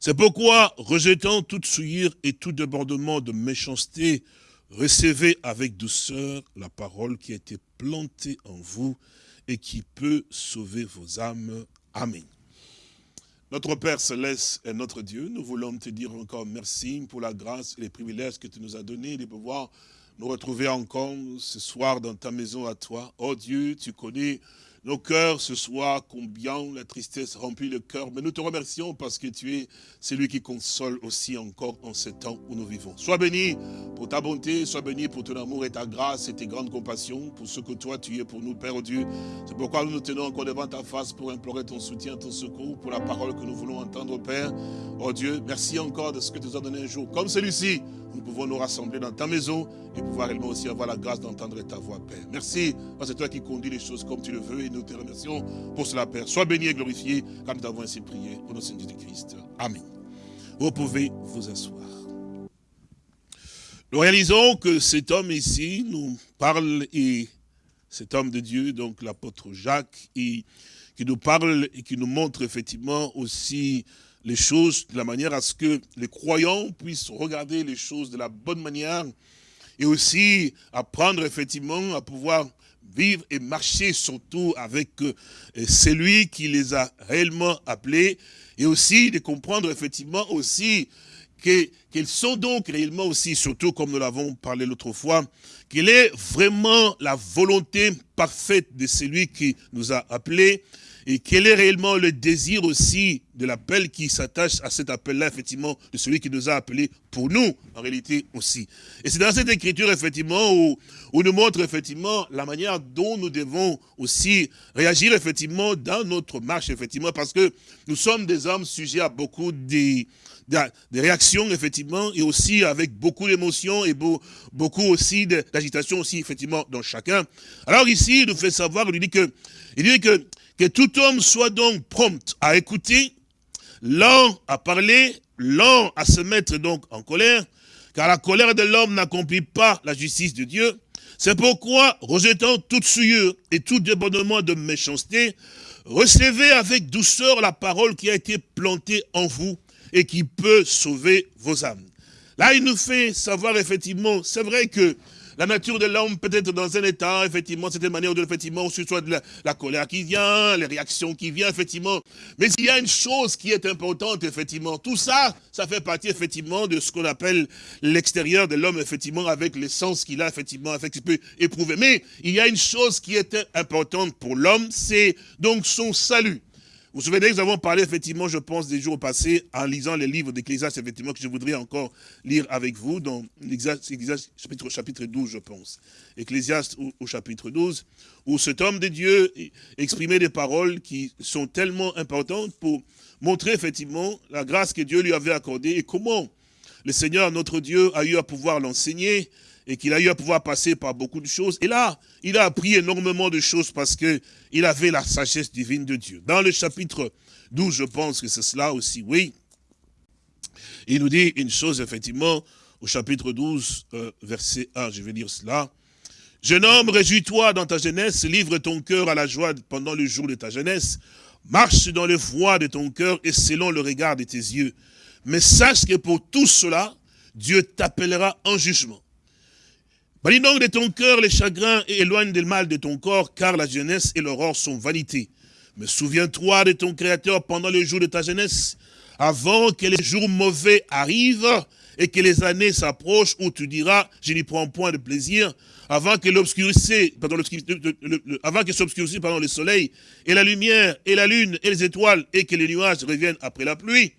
C'est pourquoi, rejetant toute souillure et tout débordement de méchanceté, recevez avec douceur la parole qui a été plantée en vous et qui peut sauver vos âmes. Amen. Notre Père Céleste est notre Dieu. Nous voulons te dire encore merci pour la grâce et les privilèges que tu nous as donnés de pouvoir nous retrouver encore ce soir dans ta maison à toi. Oh Dieu, tu connais nos cœurs ce soir, combien la tristesse remplit le cœur. Mais nous te remercions parce que tu es celui qui console aussi encore en ce temps où nous vivons. Sois béni pour ta bonté, sois béni pour ton amour et ta grâce et tes grandes compassions, pour ce que toi tu es pour nous, Père Dieu. C'est pourquoi nous nous tenons encore devant ta face pour implorer ton soutien, ton secours, pour la parole que nous voulons entendre, Père. Oh Dieu, merci encore de ce que tu nous as donné un jour comme celui-ci nous pouvons nous rassembler dans ta maison et pouvoir réellement aussi avoir la grâce d'entendre ta voix, Père. Merci, parce que c'est toi qui conduis les choses comme tu le veux nous te remercions pour cela, Père. Sois béni et glorifié, comme nous t'avons ainsi prié, au nom de Jésus-Christ. Amen. Vous pouvez vous asseoir. Nous réalisons que cet homme ici nous parle, et cet homme de Dieu, donc l'apôtre Jacques, qui nous parle et qui nous montre effectivement aussi les choses de la manière à ce que les croyants puissent regarder les choses de la bonne manière et aussi apprendre effectivement à pouvoir vivre et marcher surtout avec euh, celui qui les a réellement appelés et aussi de comprendre effectivement aussi qu'ils sont donc réellement aussi, surtout comme nous l'avons parlé l'autre fois, qu'il est vraiment la volonté parfaite de celui qui nous a appelés et quel est réellement le désir aussi de l'appel qui s'attache à cet appel-là, effectivement, de celui qui nous a appelés pour nous, en réalité aussi. Et c'est dans cette écriture, effectivement, où, où nous montre, effectivement, la manière dont nous devons aussi réagir, effectivement, dans notre marche, effectivement, parce que nous sommes des hommes sujets à beaucoup de, réactions, effectivement, et aussi avec beaucoup d'émotions et beaucoup aussi d'agitation aussi, effectivement, dans chacun. Alors ici, il nous fait savoir, il dit que, il dit que que tout homme soit donc prompt à écouter, lent à parler, lent à se mettre donc en colère, car la colère de l'homme n'accomplit pas la justice de Dieu. C'est pourquoi, rejetant toute souillure et tout débordement de méchanceté, recevez avec douceur la parole qui a été plantée en vous et qui peut sauver vos âmes. Là, il nous fait savoir effectivement, c'est vrai que la nature de l'homme peut être dans un état, effectivement, cette manière de, effectivement, ce soit de la, colère qui vient, les réactions qui viennent, effectivement. Mais il y a une chose qui est importante, effectivement. Tout ça, ça fait partie, effectivement, de ce qu'on appelle l'extérieur de l'homme, effectivement, avec l'essence qu'il a, effectivement, avec ce qu'il peut éprouver. Mais il y a une chose qui est importante pour l'homme, c'est donc son salut. Vous vous souvenez que nous avons parlé, effectivement, je pense, des jours passés, en lisant les livres d'Ecclésiaste, effectivement, que je voudrais encore lire avec vous, dans l'Ecclésiaste chapitre, chapitre 12, je pense. Ecclésiaste au, chapitre 12, où cet homme de Dieu exprimait des paroles qui sont tellement importantes pour montrer, effectivement, la grâce que Dieu lui avait accordée et comment le Seigneur, notre Dieu, a eu à pouvoir l'enseigner et qu'il a eu à pouvoir passer par beaucoup de choses. Et là, il a appris énormément de choses parce que il avait la sagesse divine de Dieu. Dans le chapitre 12, je pense que c'est cela aussi, oui. Il nous dit une chose, effectivement, au chapitre 12, euh, verset 1, je vais dire cela. Jeune homme, réjouis-toi dans ta jeunesse, livre ton cœur à la joie pendant le jour de ta jeunesse, marche dans le voies de ton cœur et selon le regard de tes yeux. Mais sache que pour tout cela, Dieu t'appellera en jugement. Bannis donc de ton cœur les chagrins et éloigne le mal de ton corps, car la jeunesse et l'aurore sont vanité. Mais souviens-toi de ton Créateur pendant le jour de ta jeunesse, avant que les jours mauvais arrivent et que les années s'approchent où tu diras, je n'y prends point de plaisir, avant que l'obscurité, avant que s'obscurcisse, pardon, le soleil et la lumière et la lune et les étoiles et que les nuages reviennent après la pluie.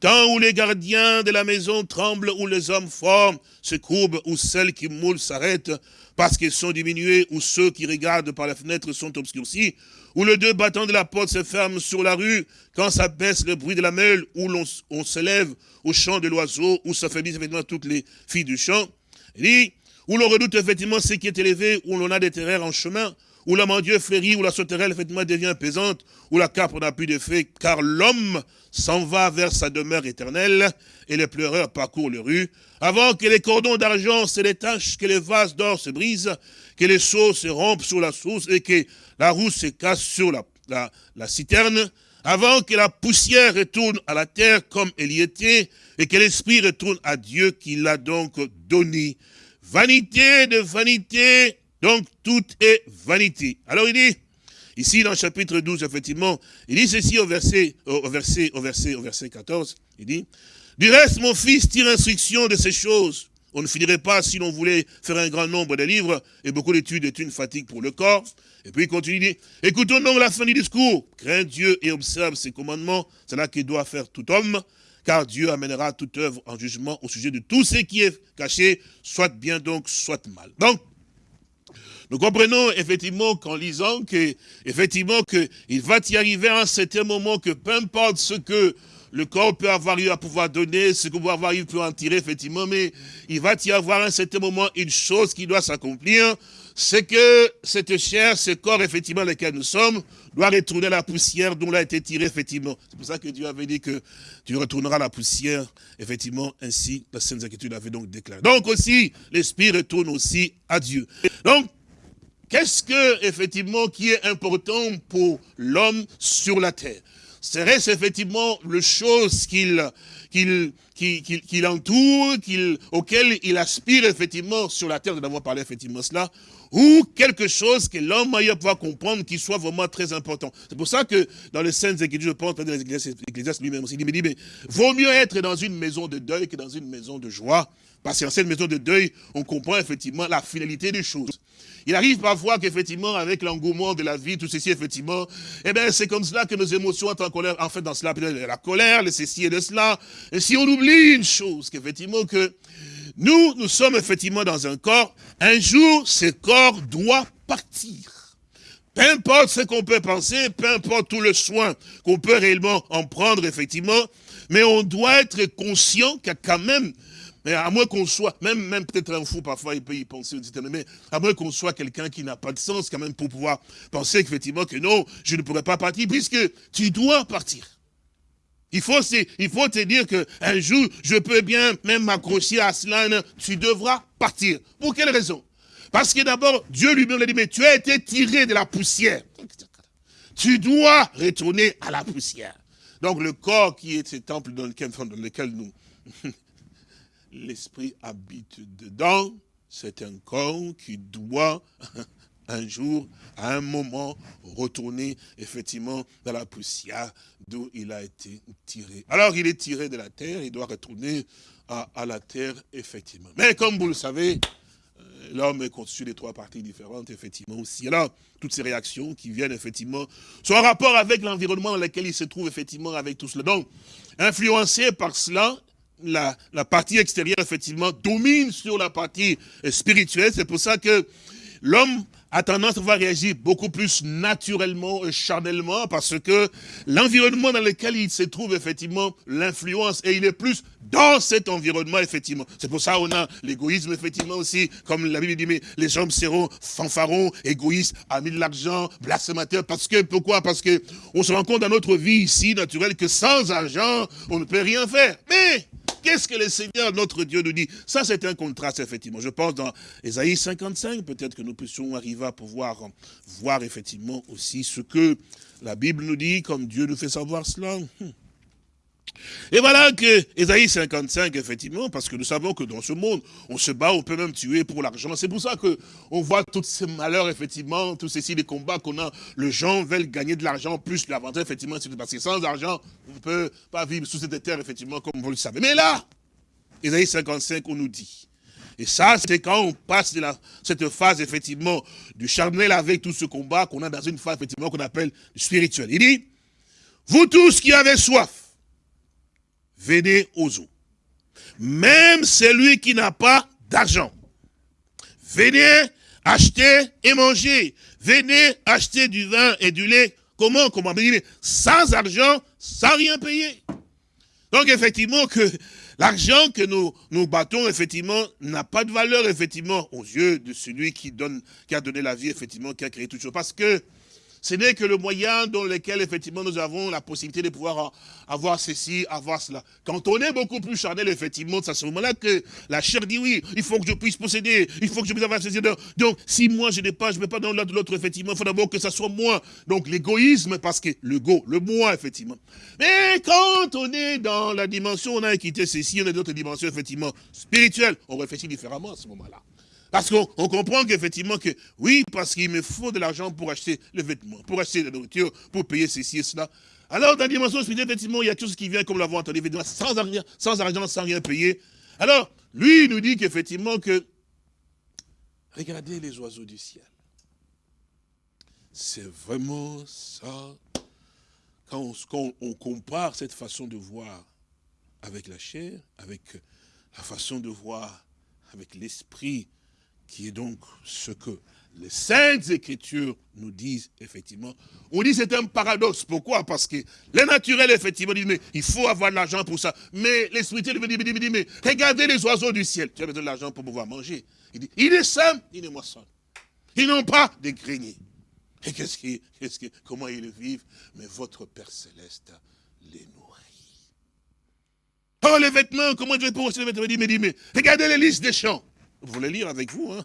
Tant où les gardiens de la maison tremblent, où les hommes forment, se courbent, où celles qui moulent s'arrêtent, parce qu'ils sont diminués, où ceux qui regardent par la fenêtre sont obscurcis, où les deux battants de la porte se ferment sur la rue, quand ça baisse le bruit de la meule, où l'on on se au chant de l'oiseau, où s'affaiblissent effectivement toutes les filles du chant. dit, où l'on redoute effectivement ce qui est élevé, où l'on a des terreurs en chemin, où la Dieu flérit, où la sauterelle effectivement devient pesante, où la capre n'a plus d'effet, car l'homme s'en va vers sa demeure éternelle, et les pleureurs parcourent les rues, avant que les cordons d'argent se détachent, que les vases d'or se brisent, que les seaux se rompent sur la source, et que la roue se casse sur la, la, la citerne, avant que la poussière retourne à la terre comme elle y était, et que l'esprit retourne à Dieu qui l'a donc donné. Vanité de vanité, donc, tout est vanité. Alors, il dit, ici, dans le chapitre 12, effectivement, il dit ceci au verset, au verset, au verset, au verset 14, il dit, du reste, mon fils, tire instruction de ces choses, on ne finirait pas si l'on voulait faire un grand nombre de livres, et beaucoup d'études est une fatigue pour le corps. Et puis il continue, dit, écoutons donc la fin du discours. Crains Dieu et observe ses commandements, c'est là qu'il doit faire tout homme, car Dieu amènera toute œuvre en jugement au sujet de tout ce qui est caché, soit bien donc, soit mal. Donc, nous comprenons effectivement qu'en lisant que, effectivement, qu'il va y arriver à un certain moment que peu importe ce que le corps peut avoir eu à pouvoir donner, ce que peut avoir eu peut en tirer, effectivement, mais il va y avoir à un certain moment une chose qui doit s'accomplir, c'est que cette chair, ce corps, effectivement, lequel nous sommes, doit retourner la poussière dont il a été tiré, effectivement. C'est pour ça que Dieu avait dit que tu retourneras la poussière, effectivement, ainsi la Sainte Écriture avait donc déclaré. Donc aussi, l'Esprit retourne aussi à Dieu. Donc, qu'est-ce que, effectivement, qui est important pour l'homme sur la terre? Serait-ce effectivement le chose qu'il qu'il entoure, auquel il aspire effectivement sur la terre, nous avons parlé effectivement cela, ou quelque chose que l'homme aille pouvoir comprendre qui soit vraiment très important? C'est pour ça que dans les scènes Écritures, je pense, dans Ecclésiastes lui-même aussi, il me dit, mais vaut mieux être dans une maison de deuil que dans une maison de joie, parce qu'en cette maison de deuil, on comprend effectivement la finalité des choses. Il arrive parfois qu'effectivement, avec l'engouement de la vie, tout ceci, effectivement, eh bien, c'est comme cela que nos émotions entrent en colère. En fait, dans cela, la colère, le ceci et de cela. Et si on oublie une chose, qu'effectivement, que nous, nous sommes effectivement dans un corps, un jour, ce corps doit partir. Peu importe ce qu'on peut penser, peu importe tout le soin qu'on peut réellement en prendre, effectivement, mais on doit être conscient qu'il y a quand même mais à moins qu'on soit, même, peut-être un fou, parfois il peut y penser, mais à moins qu'on soit quelqu'un qui n'a pas de sens quand même pour pouvoir penser effectivement que non, je ne pourrais pas partir, puisque tu dois partir. Il faut, il faut te dire qu'un jour, je peux bien même m'accrocher à cela, tu devras partir. Pour quelle raison? Parce que d'abord, Dieu lui-même l'a dit, mais tu as été tiré de la poussière. Tu dois retourner à la poussière. Donc le corps qui est ce temple dans lequel, dans lequel nous, (laughs) l'esprit habite dedans, c'est un corps qui doit (laughs) un jour, à un moment, retourner effectivement dans la poussière d'où il a été tiré. Alors il est tiré de la terre, il doit retourner à, la terre, effectivement. Mais comme vous le savez, euh, l'homme est constitué de trois parties différentes, effectivement aussi. Alors, toutes ces réactions qui viennent, effectivement, sont en rapport avec l'environnement dans lequel il se trouve, effectivement, avec tout cela. Donc, influencé par cela, la, partie extérieure, effectivement, domine sur la partie spirituelle. C'est pour ça que l'homme a tendance à voir réagir beaucoup plus naturellement et charnellement parce que l'environnement dans lequel il se trouve, effectivement, l'influence, et il est plus dans cet environnement, effectivement. C'est pour ça qu'on a l'égoïsme, effectivement, aussi, comme la Bible dit, mais les hommes seront fanfarons, égoïstes, amis de l'argent, blasphémateurs, parce que, pourquoi? Parce que on se rend compte dans notre vie ici, naturelle, que sans argent, on ne peut rien faire. Mais Qu'est-ce que le Seigneur, notre Dieu, nous dit? Ça, c'est un contraste, effectivement. Je pense dans Ésaïe 55, peut-être que nous puissions arriver à pouvoir voir, effectivement, aussi ce que la Bible nous dit, comme Dieu nous fait savoir cela. Hmm. Et voilà que Ésaïe 55, effectivement, parce que nous savons que dans ce monde, on se bat, on peut même tuer pour l'argent. C'est pour ça que on voit tous ces malheurs, effectivement, tous ces les combats qu'on a. Les gens veulent gagner de l'argent, plus l'avantage, effectivement, parce que sans argent, on ne peut pas vivre sous cette terre, effectivement, comme vous le savez. Mais là, Ésaïe 55, on nous dit, et ça, c'est quand on passe de cette phase, effectivement, du charnel avec tout ce combat, qu'on a dans une phase, effectivement, qu'on appelle spirituelle. Il dit, vous tous qui avez soif, venez aux eaux. Même celui qui n'a pas d'argent, venez acheter et manger. Venez acheter du vin et du lait. Comment Comment Sans argent, sans rien payer. Donc effectivement que l'argent que nous, nous battons, effectivement, n'a pas de valeur, effectivement, aux yeux de celui qui donne, qui a donné la vie, effectivement, qui a créé tout chose. Parce que ce n'est que le moyen dans lequel, effectivement, nous avons la possibilité de pouvoir avoir ceci, avoir cela. Quand on est beaucoup plus charnel, effectivement, c'est à ce moment-là que la chair dit oui, il faut que je puisse posséder, il faut que je puisse avoir ceci. Donc, si moi je n'ai pas, je ne vais pas dans l'autre, effectivement, il faut d'abord que ça soit moi. Donc, l'égoïsme, parce que le go, le moi, effectivement. Mais quand on est dans la dimension, on a quitté ceci, on a d'autres dimensions, effectivement, spirituelles, on réfléchit différemment à ce moment-là. Parce qu'on comprend qu'effectivement que, oui, parce qu'il me faut de l'argent pour acheter les vêtements, pour acheter la nourriture, pour payer ceci et cela. Alors, dans la dimension spirituelle, effectivement, il y a tout ce qui vient, comme l'avons entendu, sans sans argent, sans rien payer. Alors, lui, il nous dit qu'effectivement que, regardez les oiseaux du ciel. C'est vraiment ça. Quand on, compare cette façon de voir avec la chair, avec la façon de voir avec l'esprit, qui est donc ce que les saintes écritures nous disent, effectivement, on dit c'est un paradoxe. Pourquoi? Parce que les naturels, effectivement, disent, mais il faut avoir de l'argent pour ça. Mais l'esprit me dit, dit, mais regardez les oiseaux du ciel. Tu as besoin de l'argent pour pouvoir manger. Il dit, il est simple, il est moisson. Ils n'ont pas de greniers. Et qu'est-ce qui, qui, comment ils vivent? Mais votre Père Céleste les nourrit. Oh, les vêtements, comment je vais pour les vêtements? Il dit, mais regardez les listes des champs. Vous voulez lire avec vous, hein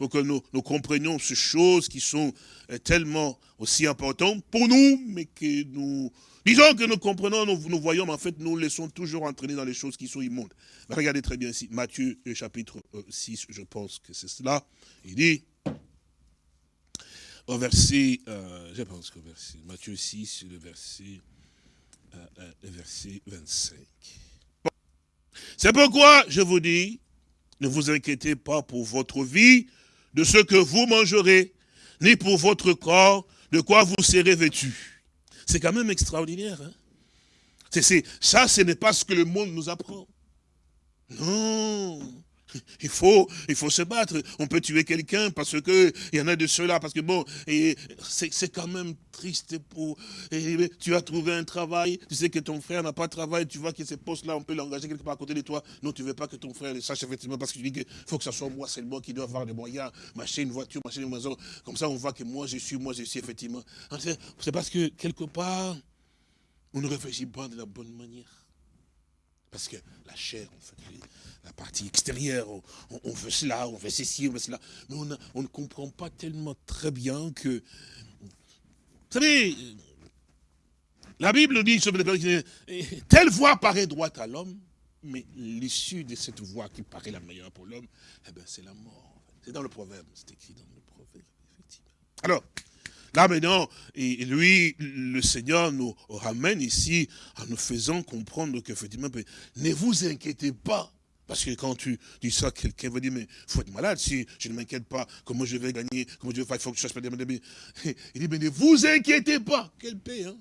pour que nous, comprenions ces choses qui sont euh, tellement aussi importantes pour nous, mais que nous, disons que nous comprenons, nous, nous voyons, mais en fait, nous laissons toujours entraîner dans les choses qui sont immondes. regardez très bien ici, Matthieu euh, chapitre 6, euh, je pense que c'est cela. Il dit, au verset, je pense qu'au verset, Matthieu 6, le verset, le verset 25. C'est pourquoi je vous dis, ne vous inquiétez pas pour votre vie, de ce que vous mangerez, ni pour votre corps, de quoi vous serez vêtu. C'est quand même extraordinaire. Hein? ça, ce n'est pas ce que le monde nous apprend. Non. Il faut, il faut se battre. On peut tuer quelqu'un parce que il y en a de ceux-là, parce que bon, c'est quand même triste pour. Tu as trouvé un travail, tu sais que ton frère n'a pas de travail, tu vois que ces postes-là, on peut l'engager quelque part à côté de toi. Non, tu ne veux pas que ton frère le sache effectivement, parce que tu dis qu'il faut que ce soit moi seulement qui doit avoir des moyens, m'acheter une voiture, m'acheter une maison. Comme ça, on voit que moi je suis, moi je suis effectivement. C'est parce que quelque part, on ne réfléchit pas de la bonne manière. Parce que la chair, fait, la partie extérieure, on, veut cela, on veut ceci, on veut cela. Mais on, ne comprend pas tellement très bien que... Vous savez, la Bible dit, telle voie paraît droite à l'homme, mais l'issue de cette voie qui paraît la meilleure pour l'homme, eh ben, c'est la mort. C'est dans le proverbe, c'est écrit dans le proverbe, effectivement. Alors, Là maintenant, et lui, le Seigneur nous ramène ici en nous faisant comprendre qu'effectivement, ne vous inquiétez pas. Parce que quand tu dis ça, quelqu'un va dire, mais il faut être malade si je ne m'inquiète pas, comment je vais gagner, comment je vais faire, il faut que je fasse pas (laughs) Il dit, mais ne vous inquiétez pas. Quelle paix, hein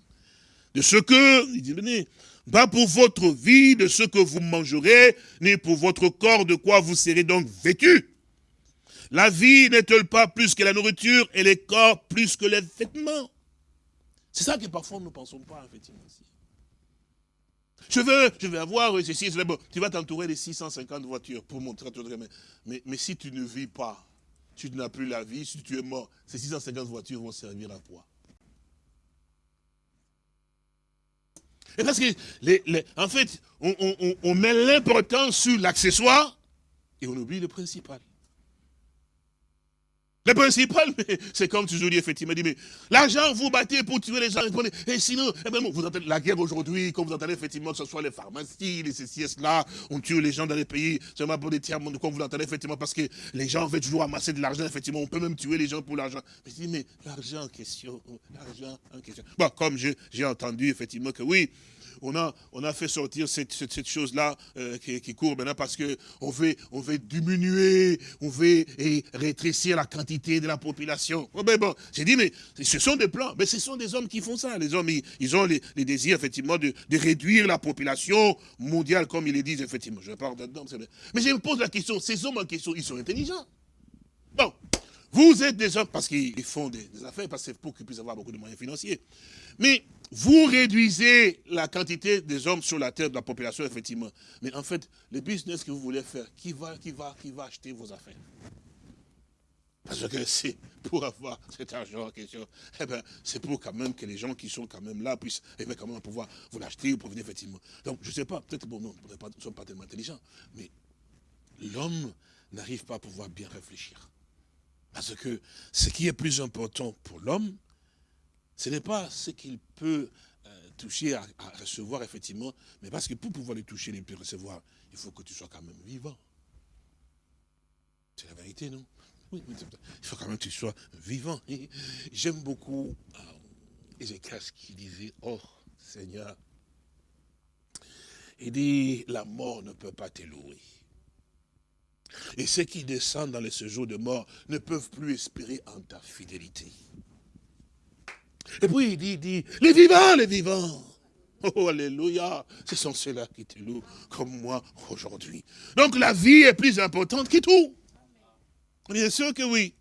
De ce que, il dit, venez, pas pour votre vie, de ce que vous mangerez, ni pour votre corps, de quoi vous serez donc vêtus. La vie n'est-elle pas plus que la nourriture et les corps plus que les vêtements? C'est ça que parfois nous ne pensons pas, effectivement. Je veux, je vais avoir ceci, tu vas t'entourer de 650 voitures pour montrer à ton mais, mais, mais si tu ne vis pas, tu n'as plus la vie, si tu es mort, ces 650 voitures vont servir à quoi? Et parce que, en fait, on, on met l'importance sur l'accessoire et on oublie le principal. Le principal, c'est comme toujours dit, effectivement, mais l'argent, vous battez pour tuer les gens. Et sinon, eh ben, vous entendez la guerre aujourd'hui, comme vous entendez effectivement que ce soit les pharmacies, les CCS là, on tue les gens dans les pays, seulement pour des tiers monde, comme vous l'entendez effectivement, parce que les gens veulent toujours amasser de l'argent, effectivement, on peut même tuer les gens pour l'argent. Mais je dis, mais l'argent en question, l'argent en question. Bon, comme j'ai entendu effectivement que oui, on a, fait sortir cette, chose-là euh, qui, court maintenant parce qu'on veut, on veut diminuer, on veut rétrécir la quantité de la population. Oh, ben bon, j'ai dit, mais ce sont des plans, mais ce sont des hommes qui font ça. Les hommes, ils, ont les, désirs, effectivement, de, réduire la population mondiale, comme ils le disent, effectivement. Je parle dedans, mais je me pose la question, ces hommes en question, ils sont intelligents. Bon, vous êtes des hommes, parce qu'ils font des, affaires, parce que c'est pour qu'ils puissent avoir beaucoup de moyens financiers. Mais vous réduisez la quantité des hommes sur la terre, de la population, effectivement. Mais en fait, le business que vous voulez faire, qui va, qui va, qui va acheter vos affaires? Parce que c'est pour avoir cet argent en question, eh ben, c'est pour quand même que les gens qui sont quand même là puissent eh ben, quand même pouvoir vous l'acheter ou venir effectivement. Donc, je ne sais pas, peut-être bon, nous ne sommes pas tellement intelligents, mais l'homme n'arrive pas à pouvoir bien réfléchir. Parce que ce qui est plus important pour l'homme, ce n'est pas ce qu'il peut euh, toucher, à, recevoir, effectivement, mais parce que pour pouvoir le toucher, le recevoir, il faut que tu sois quand même vivant. C'est la vérité, non? Oui, il faut quand même que tu sois vivant. J'aime beaucoup euh, Ézéchias qui disait, oh Seigneur, il dit, la mort ne peut pas te louer. Et ceux qui descendent dans les séjours de mort ne peuvent plus espérer en ta fidélité. Et puis il dit, il dit, les vivants, les vivants. Oh, alléluia. Ce sont ceux-là qui te louent comme moi aujourd'hui. Donc la vie est plus importante que tout. Bien sûr que oui.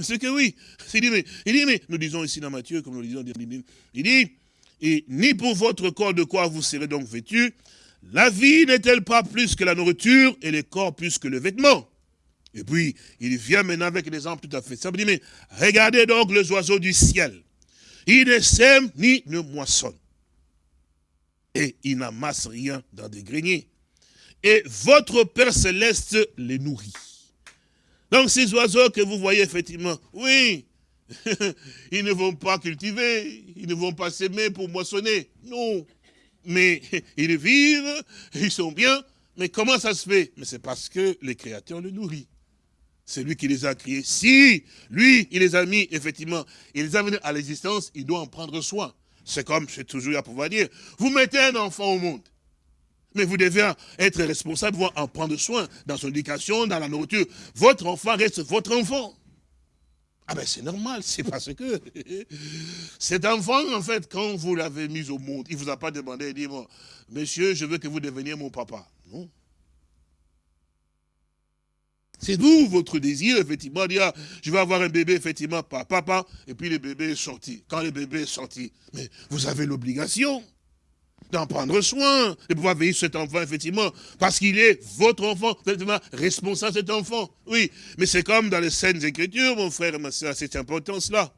C'est que oui. Il dit, mais, il dit, nous disons ici dans Matthieu, comme nous le disons, il dit, et ni pour votre corps de quoi vous serez donc vêtus, la vie n'est-elle pas plus que la nourriture et le corps plus que le vêtement? Et puis, il vient maintenant avec des exemples tout à fait simple. Il dit, mais regardez donc les oiseaux du ciel. Ils ne sèment ni ne moissonnent. Et ils n'amassent rien dans des greniers. Et votre Père Céleste les nourrit. Donc ces oiseaux que vous voyez effectivement, oui, (laughs) ils ne vont pas cultiver, ils ne vont pas s'aimer pour moissonner. Non. Mais (laughs) ils vivent, ils sont bien. Mais comment ça se fait? Mais c'est parce que les créateurs le nourrit. C'est lui qui les a créés. Si, lui, il les a mis, effectivement, il les a venus à l'existence, il doit en prendre soin. C'est comme, c'est toujours à pouvoir dire, vous mettez un enfant au monde. Mais vous devez être responsable, vous en prendre soin dans son éducation, dans la nourriture. Votre enfant reste votre enfant. Ah ben c'est normal, c'est parce que (laughs) cet enfant, en fait, quand vous l'avez mis au monde, il ne vous a pas demandé, dit, bon, monsieur, je veux que vous deveniez mon papa. Non. C'est vous, votre désir, effectivement, dire, ah, je vais avoir un bébé, effectivement, papa, et puis le bébé est sorti. Quand le bébé est sorti, mais vous avez l'obligation d'en prendre soin, de pouvoir veiller cet enfant, effectivement, parce qu'il est votre enfant, effectivement, responsable de cet enfant. Oui, mais c'est comme dans les scènes écritures, mon frère et ma soeur, cette importance-là.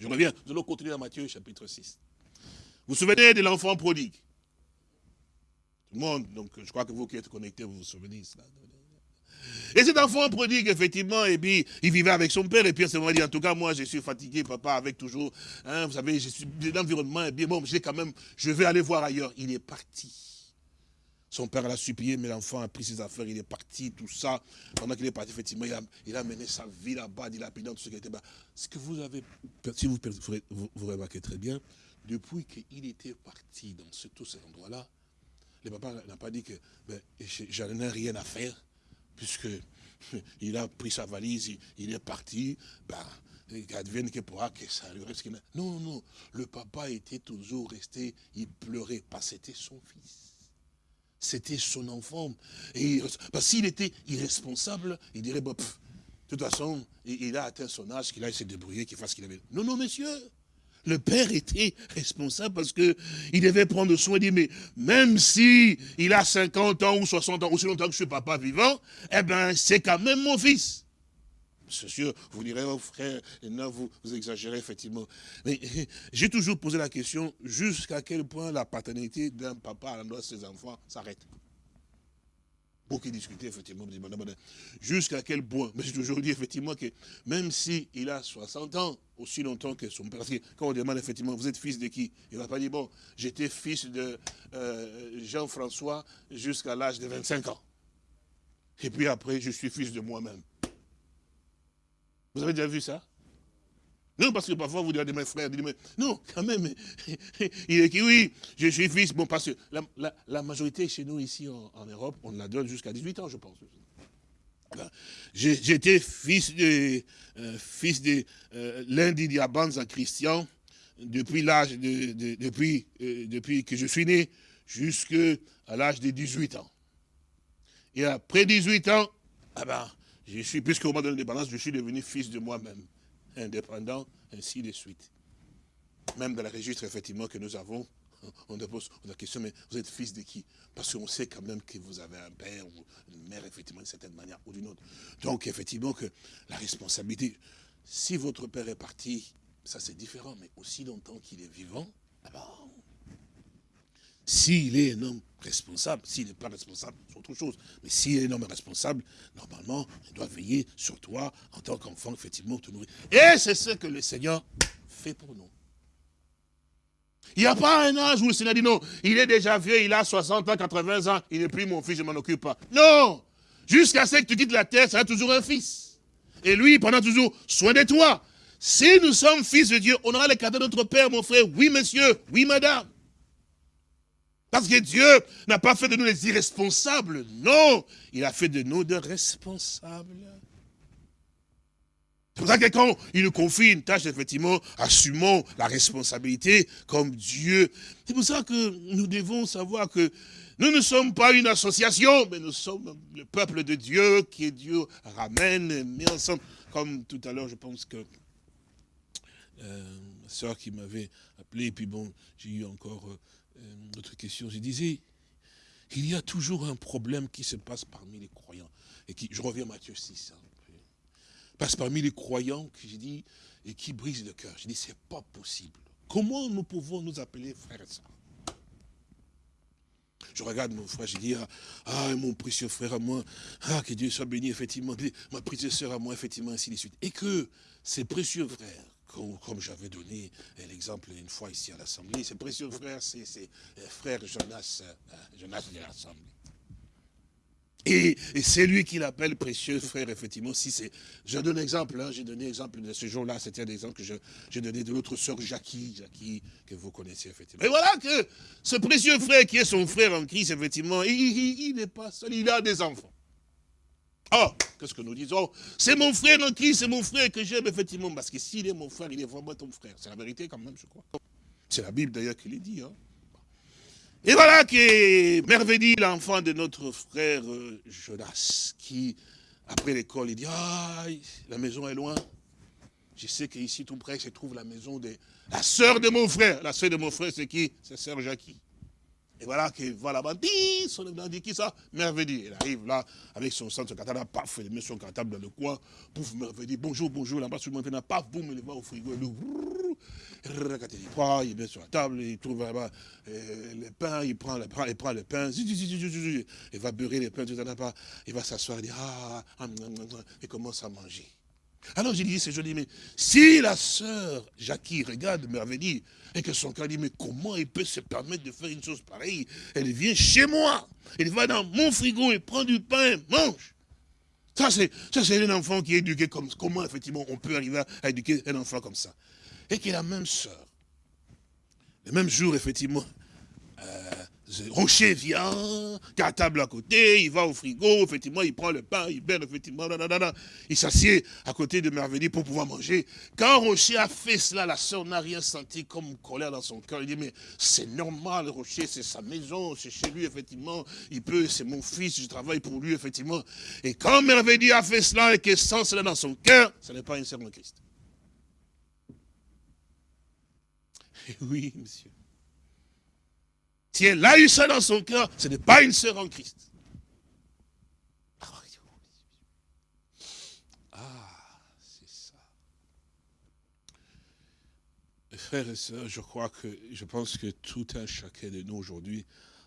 Je reviens, nous allons continuer dans Matthieu, chapitre 6. Vous vous souvenez de l'enfant prodigue? Tout le monde, donc je crois que vous qui êtes connectés, vous vous souvenez de cela. Et cet enfant prodigue, effectivement, et puis il vivait avec son père, et puis à ce moment dit, en tout cas, moi, je suis fatigué, papa, avec toujours, hein, vous savez, l'environnement, et bien bon, j'ai quand même, je vais aller voir ailleurs. Il est parti. Son père l'a supplié, mais l'enfant a pris ses affaires, il est parti, tout ça. Pendant qu'il est parti, effectivement, il a, mené sa vie là-bas, il a pris dans tout ce qui était bas. Ce que vous avez, si vous, vous, remarquez très bien, depuis qu'il était parti dans ce, tous ces endroits-là, le papa n'a pas dit que ben, j'en ai rien à faire puisque (laughs) il a pris sa valise, il, est parti, ben, advienne que pourra que ça lui reste. Non, non, le papa était toujours resté, il pleurait, parce que c'était son fils. C'était son enfant. Et, parce s'il était irresponsable, il dirait, bon, de toute façon, il, a atteint son âge, qu'il a essayé de se débrouiller, qu'il fasse ce qu'il avait. Non, non, monsieur, le père était responsable parce que il devait prendre soin, dit, mais même si il a 50 ans ou 60 ans, aussi longtemps que je suis papa vivant, eh ben, c'est quand même mon fils. C'est sûr, vous direz, oh frère, non, vous, vous exagérez effectivement. Mais (laughs) j'ai toujours posé la question, jusqu'à quel point la paternité d'un papa à l'endroit de ses enfants s'arrête? Qui discuter, effectivement, jusqu'à quel point, mais j'ai toujours dit, effectivement, que même s'il il a 60 ans, aussi longtemps que son père, parce que quand on demande, effectivement, vous êtes fils de qui? Il ne va pas dire, bon, j'étais fils de euh, Jean-François jusqu'à l'âge de 25 ans. Et puis après, je suis fils de moi-même. Vous avez déjà vu ça? Non, parce que parfois vous direz, mes frères, mais non, quand même, (laughs) il est qui, oui, je suis fils, bon, parce que la, majorité chez nous ici en, Europe, on la donne jusqu'à 18 ans, je pense. J'étais fils de, euh, fils de euh, l'un des diabans en christian depuis l'âge de, depuis, euh, depuis que je suis né jusqu'à l'âge de 18 ans. Et après 18 ans, ah ben, je suis, puisqu'au moment de l'indépendance, je suis devenu fils de moi-même indépendant, ainsi de suite. Même dans le registre, effectivement, que nous avons, on pose la question, mais vous êtes fils de qui? Parce qu'on sait quand même que vous avez un père ou une mère, effectivement, d'une certaine manière ou d'une autre. Donc, effectivement, que la responsabilité, si votre père est parti, ça c'est différent, mais aussi longtemps qu'il est vivant, d'abord, s'il est un homme responsable, s'il n'est pas responsable, c'est autre chose. Mais s'il est un homme responsable, normalement, il doit veiller sur toi en tant qu'enfant, effectivement, te nourrir. Et c'est ce que le Seigneur fait pour nous. Il n'y a pas un âge où le Seigneur dit non, il est déjà vieux, il a 60 ans, 80 ans, il n'est plus mon fils, je m'en occupe pas. Non Jusqu'à ce que tu quittes la terre, ça sera toujours un fils. Et lui, prendra toujours soin de toi. Si nous sommes fils de Dieu, on aura le cadeau de notre Père, mon frère. Oui, monsieur. Oui, madame. Parce que Dieu n'a pas fait de nous des irresponsables. Non, il a fait de nous des responsables. C'est pour ça que quand il nous confie une tâche, effectivement, assumons la responsabilité comme Dieu. C'est pour ça que nous devons savoir que nous ne sommes pas une association, mais nous sommes le peuple de Dieu qui Dieu ramène, met ensemble. Comme tout à l'heure, je pense que euh, ma soeur qui m'avait appelé, et puis bon, j'ai eu encore euh, une autre question. Je disais, il y a toujours un problème qui se passe parmi les croyants. Et qui, je reviens à Matthieu 6, hein, passe parmi les croyants, j'ai dit, et qui brise le cœur. Je dis, c'est pas possible. Comment nous pouvons nous appeler frères et sœurs? Je regarde mon frère, je dis, ah, ah, mon précieux frère à moi, ah, que Dieu soit béni, effectivement, ma précieuse sœur à moi, effectivement, ainsi de suite. Et que ces précieux frères, comme, j'avais donné l'exemple une fois ici à l'Assemblée, ces précieux frères, c'est euh, frère Jonas, euh, Jonas de l'Assemblée. Et, c'est lui qui l'appelle précieux frère, effectivement. Si c'est, je donne exemple, hein, j'ai donné exemple de ce jour-là, c'était un exemple que j'ai donné de l'autre sœur Jackie, Jackie, que vous connaissez effectivement. Et voilà que ce précieux frère qui est son frère en Christ, effectivement, il n'est pas seul, il a des enfants. Oh, qu'est-ce que nous disons? C'est mon frère en Christ, c'est mon frère que j'aime, effectivement, parce que s'il est mon frère, il est vraiment ton frère. C'est la vérité quand même, je crois. C'est la Bible d'ailleurs qui le dit. Hein. Et voilà que Merveille, l'enfant de notre frère euh, Jonas, qui, après l'école, il dit, ah, la maison est loin. Je sais qu'ici, tout près, se trouve la maison de la sœur de mon frère. La sœur de mon frère, c'est qui? C'est sœur Jackie. Et voilà qu'il va là-bas, son dit qui ça Merveille. Il arrive là, avec son centre, son cartable, paf, il met son cartable dans le coin, pouf, Merveille, bonjour, bonjour, là-bas, sur le monde, paf, boum, il va au frigo, il ouvre, il met sur la table, il trouve là-bas euh, le pain, il prend le, il prend le pain, il va beurrer les pains, il va s'asseoir, il dit, ah, et commence à manger. Alors j'ai dit, c'est joli, mais si la sœur Jackie regarde Merveille et que son cœur dit, mais comment il peut se permettre de faire une chose pareille? Elle vient chez moi, elle va dans mon frigo et prend du pain, mange. Ça, c'est un enfant qui est éduqué comme comment, effectivement, on peut arriver à éduquer un enfant comme ça. Et qui est la même sœur. Le même jour, effectivement, euh, Rocher vient, table à côté, il va au frigo, effectivement, il prend le pain, il berne, effectivement, il s'assied à côté de Merveille pour pouvoir manger. Quand Rocher a fait cela, la sœur n'a rien senti comme colère dans son cœur. Il dit, mais c'est normal, Rocher, c'est sa maison, c'est chez lui, effectivement, il peut, c'est mon fils, je travaille pour lui, effectivement. Et quand Merveille a fait cela et qu'elle sent cela dans son cœur, ce n'est pas une sœur de Christ. (laughs) oui, monsieur. Si elle a eu ça dans son cœur, ce n'est pas une sœur en Christ. Ah, c'est ça. frères et sœurs, je crois que, je pense que tout un chacun de nous aujourd'hui,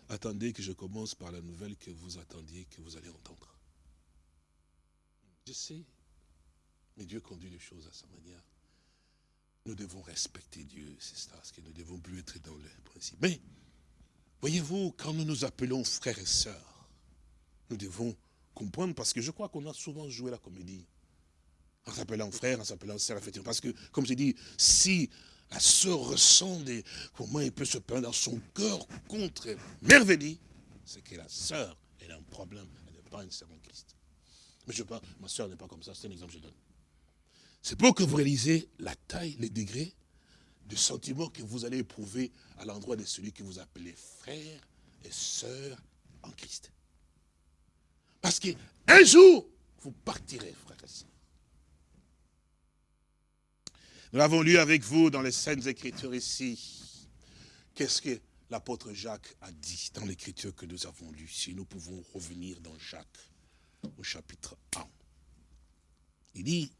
attendez que je commence par la nouvelle que vous attendiez, que vous allez entendre. Je sais, mais Dieu conduit les choses à sa manière. Nous devons respecter Dieu, c'est ça, parce que nous ne devons plus être dans le principe. Mais, Voyez-vous, quand nous nous appelons frères et sœurs, nous devons comprendre, parce que je crois qu'on a souvent joué la comédie. En s'appelant frère, en s'appelant sœur, effectivement. Parce que, comme je dis, si la sœur ressent. Comment il peut se plaindre dans son cœur contre Merveille, c'est que la sœur, elle a un problème, elle n'est pas une sœur en Christ. Mais je pas, ma sœur n'est pas comme ça, c'est un exemple que je donne. C'est pour que vous réalisez la taille, les degrés du sentiment que vous allez éprouver à l'endroit de celui que vous appelez frère et sœur en Christ. Parce qu'un jour, vous partirez, frère et sœur. Nous l'avons lu avec vous dans les Saintes Écritures ici. Qu'est-ce que l'apôtre Jacques a dit dans l'Écriture que nous avons lu Si nous pouvons revenir dans Jacques, au chapitre 1. Il dit,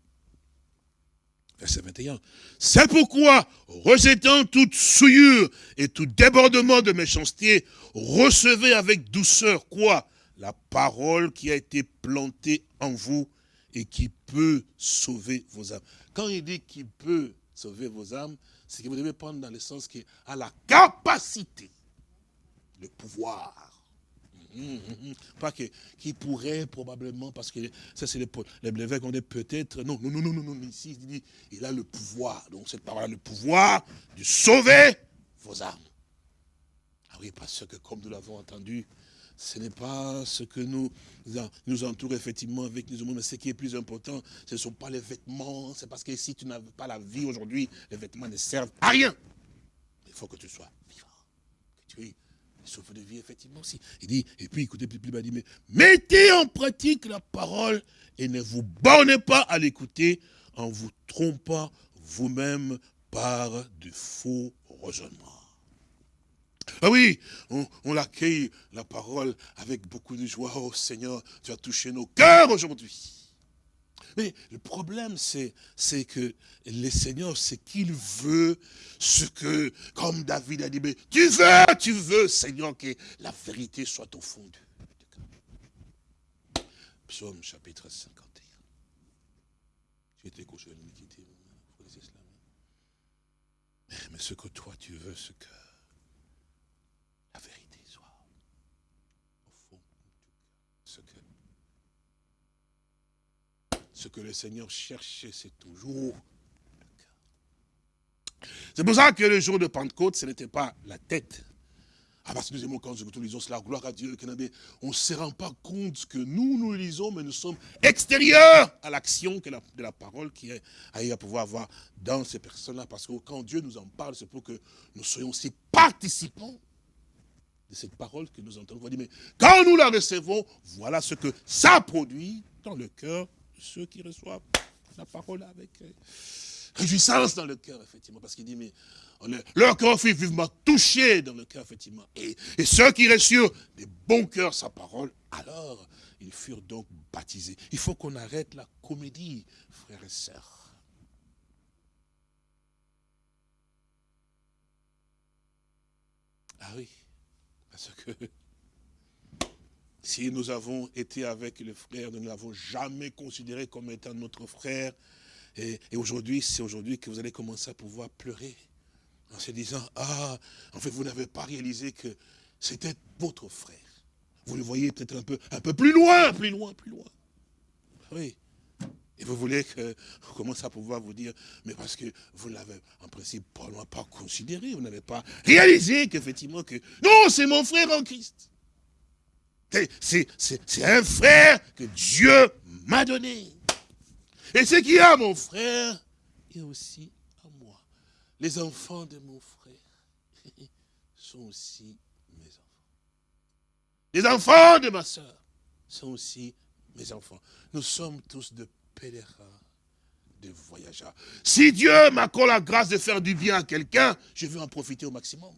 Verset 21. C'est pourquoi, rejetant toute souillure et tout débordement de méchanceté, recevez avec douceur quoi? La parole qui a été plantée en vous et qui peut sauver vos âmes. Quand il dit qu'il peut sauver vos âmes, c'est que vous devez prendre dans le sens qui a la capacité, le pouvoir pas que, qui pourrait probablement, parce que ça c'est les l'évêque, on est peut-être, non, non, non, non, non, ici il dit, il a le pouvoir, donc cette parole a le pouvoir de sauver vos âmes. Ah oui, parce que comme nous l'avons entendu, ce n'est pas ce que nous, nous entoure effectivement avec nous, mais ce qui est plus important, ce ne sont pas les vêtements, c'est parce que si tu n'as pas la vie aujourd'hui, les vêtements ne servent à rien. Il faut que tu sois vivant, que tu souffle de vie, effectivement aussi. Il dit, et puis écoutez, plus, il dit, mais mettez en pratique la parole et ne vous bornez pas à l'écouter en vous trompant vous-même par de faux raisonnements. Ah oui, on, on l'accueille, la parole, avec beaucoup de joie. Oh Seigneur, tu as touché nos cœurs aujourd'hui. Mais le problème, c'est que le Seigneur, c'est qu'il veut ce que, comme David a dit, mais tu veux, tu veux, Seigneur, que la vérité soit au fond de Psaume chapitre 51. Tu étais couché à mais ce que toi tu veux, ce que la vérité soit au fond de ce que ce que le Seigneur cherchait, c'est toujours le cœur. C'est pour ça que le jour de Pentecôte, ce n'était pas la tête. Ah, parce que nous aimons quand nous lisons cela, gloire à Dieu, on ne se rend pas compte que nous, nous lisons, mais nous sommes extérieurs à l'action de la parole qui est à pouvoir avoir dans ces personnes-là. Parce que quand Dieu nous en parle, c'est pour que nous soyons aussi participants de cette parole que nous entendons. Mais quand nous la recevons, voilà ce que ça produit dans le cœur ceux qui reçoivent la parole avec euh, réjouissance dans le cœur, effectivement, parce qu'il dit, mais leur cœur fut vivement touché dans le cœur, effectivement. Et, ceux qui reçurent des bons cœurs sa parole, alors ils furent donc baptisés. Il faut qu'on arrête la comédie, frères et sœurs. Ah oui, parce que si nous avons été avec le frère, nous ne l'avons jamais considéré comme étant notre frère. Et, aujourd'hui, c'est aujourd'hui que vous allez commencer à pouvoir pleurer. En se disant, ah, en fait, vous n'avez pas réalisé que c'était votre frère. Vous le voyez peut-être un peu, un peu plus loin, plus loin, plus loin. Oui. Et vous voulez que commence à pouvoir vous dire, mais parce que vous ne l'avez en principe probablement pas considéré, vous n'avez pas réalisé qu'effectivement que, non, c'est mon frère en Christ. C'est un frère que Dieu m'a donné. Et ce qui a mon frère est aussi à moi. Les enfants de mon frère (laughs) sont aussi mes enfants. Les enfants de ma soeur sont aussi mes enfants. Nous sommes tous de pèlerins, de voyageurs. Si Dieu m'accorde la grâce de faire du bien à quelqu'un, je veux en profiter au maximum.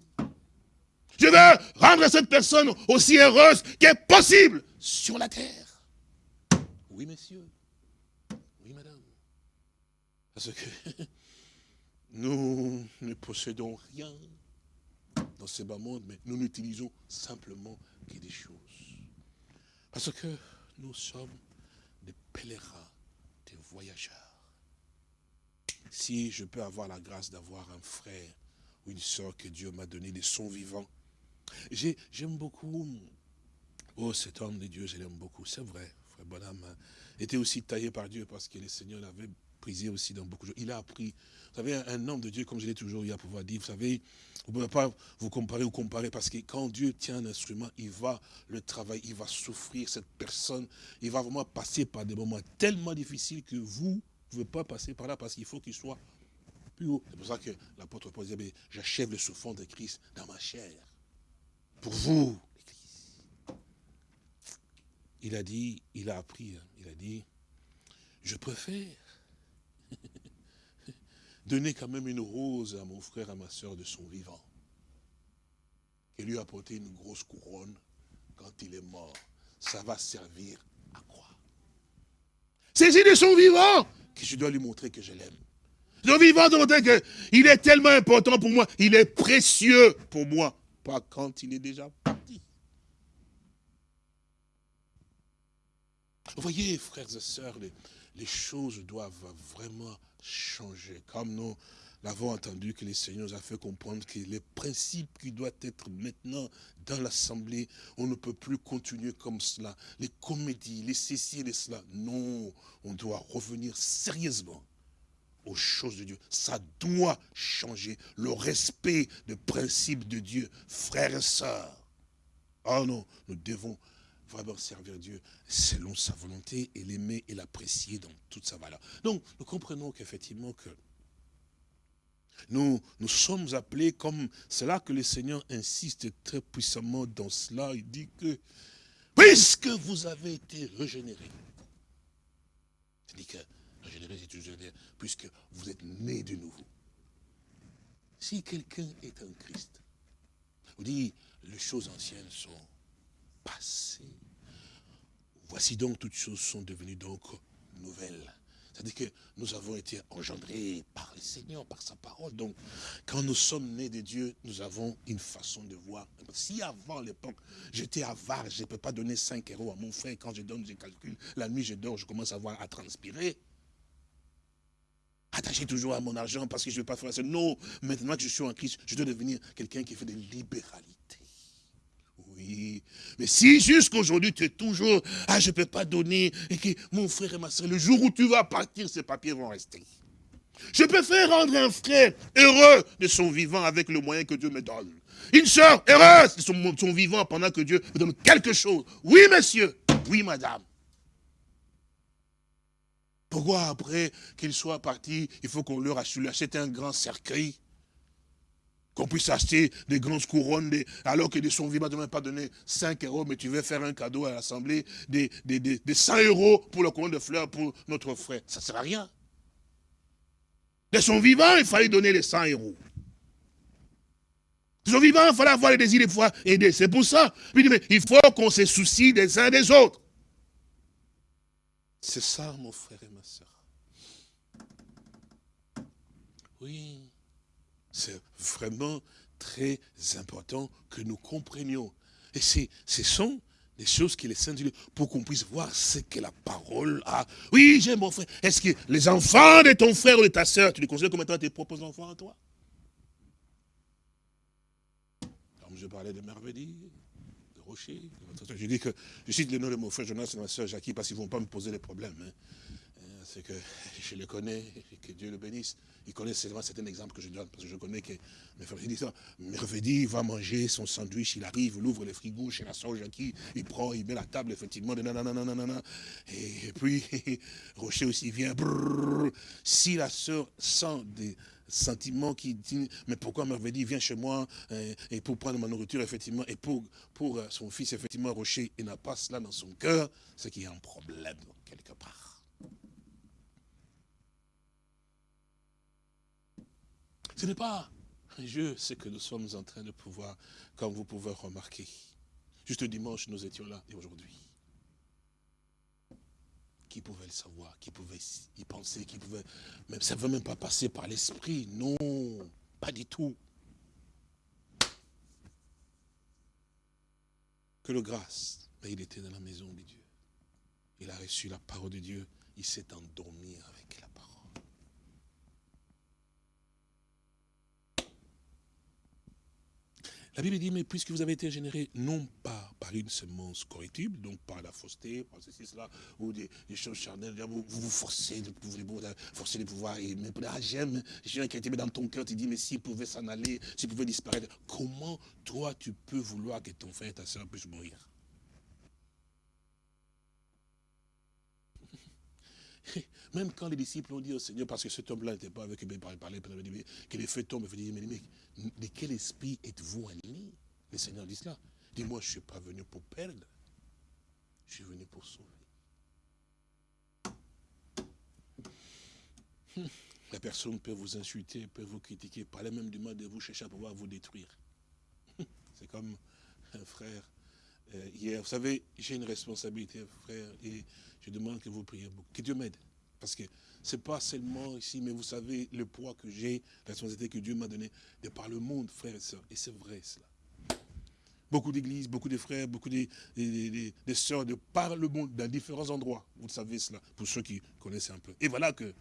Je veux rendre cette personne aussi heureuse qu'est possible sur la terre. Oui, messieurs. Oui, madame. Parce que (laughs) nous ne possédons rien dans ce bas monde, mais nous n'utilisons simplement que des choses. Parce que nous sommes des pèlerins, des voyageurs. Si je peux avoir la grâce d'avoir un frère ou une soeur que Dieu m'a donné de son vivant, J'aime beaucoup, oh cet homme de Dieu, je l'aime beaucoup, c'est vrai, frère Bonham hein. était aussi taillé par Dieu parce que le Seigneur l'avait prisé aussi dans beaucoup de choses. Il a appris, vous savez, un homme de Dieu, comme je l'ai toujours eu à pouvoir dire, vous savez, vous ne pouvez pas vous comparer ou comparer parce que quand Dieu tient un instrument, il va le travailler, il va souffrir, cette personne, il va vraiment passer par des moments tellement difficiles que vous ne pouvez pas passer par là parce qu'il faut qu'il soit plus haut. C'est pour ça que l'apôtre Paul disait, j'achève le souffrance de Christ dans ma chair pour vous, Il a dit, il a appris, hein. il a dit, je préfère (laughs) donner quand même une rose à mon frère, à ma soeur de son vivant, et lui apporter une grosse couronne quand il est mort. Ça va servir à quoi C'est de son vivant que je dois lui montrer que je l'aime. Son vivant de montrer qu'il est tellement important pour moi, il est précieux pour moi pas quand il est déjà parti. Vous voyez, frères et sœurs, les, choses doivent vraiment changer. Comme nous l'avons entendu que le Seigneur nous a fait comprendre que les principes qui doivent être maintenant dans l'Assemblée, on ne peut plus continuer comme cela. Les comédies, les ceci et les cela. Non, on doit revenir sérieusement aux choses de Dieu. Ça doit changer le respect des principes de Dieu. Frères et sœurs, oh non, nous devons vraiment servir Dieu selon sa volonté et l'aimer et l'apprécier dans toute sa valeur. Donc, nous comprenons qu'effectivement que nous, nous sommes appelés comme, c'est là que le Seigneur insiste très puissamment dans cela, il dit que, puisque vous avez été régénérés, c'est-à-dire que régénéré, c'est toujours dire, puisque vous êtes nés de nouveau. Si quelqu'un est un Christ, vous dit, les choses anciennes sont passées. Voici donc toutes choses sont devenues donc nouvelles. C'est-à-dire que nous avons été engendrés par le Seigneur, par sa parole. Donc, quand nous sommes nés de Dieu, nous avons une façon de voir. Si avant l'époque, j'étais avare, je ne peux pas donner 5 euros à mon frère, quand je donne, je calcule, la nuit je dors, je commence à voir, à transpirer. Attaché toujours à mon argent parce que je ne veux pas faire ça. Non, maintenant que je suis en Christ, je dois devenir quelqu'un qui fait des libéralités. Oui, mais si jusqu'aujourd'hui tu es toujours, ah je ne peux pas donner, et que mon frère et ma soeur, le jour où tu vas partir, ces papiers vont rester. Je peux faire rendre un frère heureux de son vivant avec le moyen que Dieu me donne. Une soeur heureuse de son, son vivant pendant que Dieu me donne quelque chose. Oui, monsieur. Oui, madame. Pourquoi après qu'ils soient partis, il faut qu'on leur achète un grand cercueil qu'on puisse acheter des grandes couronnes, alors que de son vivant, tu ne pas donné 5 euros, mais tu veux faire un cadeau à l'Assemblée, des, 100 euros pour le couronne de fleurs pour notre frère. Ça ne sert à rien. De son vivant, il fallait donner les 100 euros. De son vivant, il fallait avoir les désirs de pouvoir aider. C'est pour ça. il faut qu'on se soucie des uns des autres. C'est ça, mon frère et ma soeur. Oui, c'est vraiment très important que nous comprenions. Et ce sont des choses qui les Saints pour qu'on puisse voir ce que la parole a. Oui, j'ai mon frère. Est-ce que les enfants de ton frère ou de ta soeur, tu les considères comme étant tes propres enfants à toi? Comme je parlais de je dis que je cite le nom de mon frère Jonas et ma soeur Jackie parce qu'ils ne vont pas me poser des problèmes. Hein. Euh, c'est que (laughs) je le connais, que Dieu le bénisse. Il connaît seulement un exemple que je donne, parce que je connais que mes frères disent ça. Merveille va manger son sandwich, il arrive, il ouvre le frigo chez la soeur Jackie, il prend, il met la table, effectivement, de nanana, et puis (laughs) Rocher aussi vient, si la soeur sent des, sentiment qui dit, mais pourquoi Merveille vient chez moi euh, et pour prendre ma nourriture, effectivement, et pour, pour euh, son fils, effectivement, Rocher, il n'a pas cela dans son cœur, c'est qu'il y a un problème quelque part. Ce n'est pas un jeu, ce que nous sommes en train de pouvoir, comme vous pouvez remarquer. Juste dimanche, nous étions là, et aujourd'hui qui pouvait le savoir, qui pouvait y penser, qui pouvait... Même, ça ne veut même pas passer par l'esprit. Non, pas du tout. Que le grâce, mais il était dans la maison de Dieu. Il a reçu la parole de Dieu. Il s'est endormi avec la Bible dit, mais puisque vous avez été générés, non pas par une semence correctible, donc par la fausseté, par ceci, cela, ou des, choses charnelles, vous vous, forcez de pouvoir, forcer de pouvoir, et mais ah, j'aime, j'ai qui a été mis dans ton cœur, tu dis, mais s'il pouvait s'en aller, s'il pouvait disparaître, comment toi tu peux vouloir que ton frère et ta soeur puissent mourir? (laughs) Même quand les disciples ont dit au Seigneur, parce que cet homme-là n'était pas avec eux, mais parlait, que les feux tombent, il dit, mais, mais de quel esprit êtes-vous animé Le Seigneur dit cela. Dis-moi, je ne suis pas venu pour perdre, je suis venu pour sauver. La personne peut vous insulter, peut vous critiquer, parler même du mal de vous, chercher à pouvoir vous détruire. (laughs) C'est comme un frère euh, hier. Vous savez, j'ai une responsabilité, frère, et je demande que vous priez beaucoup. Que Dieu m'aide. Parce que ce n'est pas seulement ici, mais vous savez le poids que j'ai, la responsabilité que Dieu m'a donnée de par le monde, frères et sœurs. Et c'est vrai cela. Beaucoup d'églises, beaucoup de frères, beaucoup de, de, sœurs de par le monde, dans différents endroits. Vous savez cela, pour ceux qui connaissent un peu. Et voilà que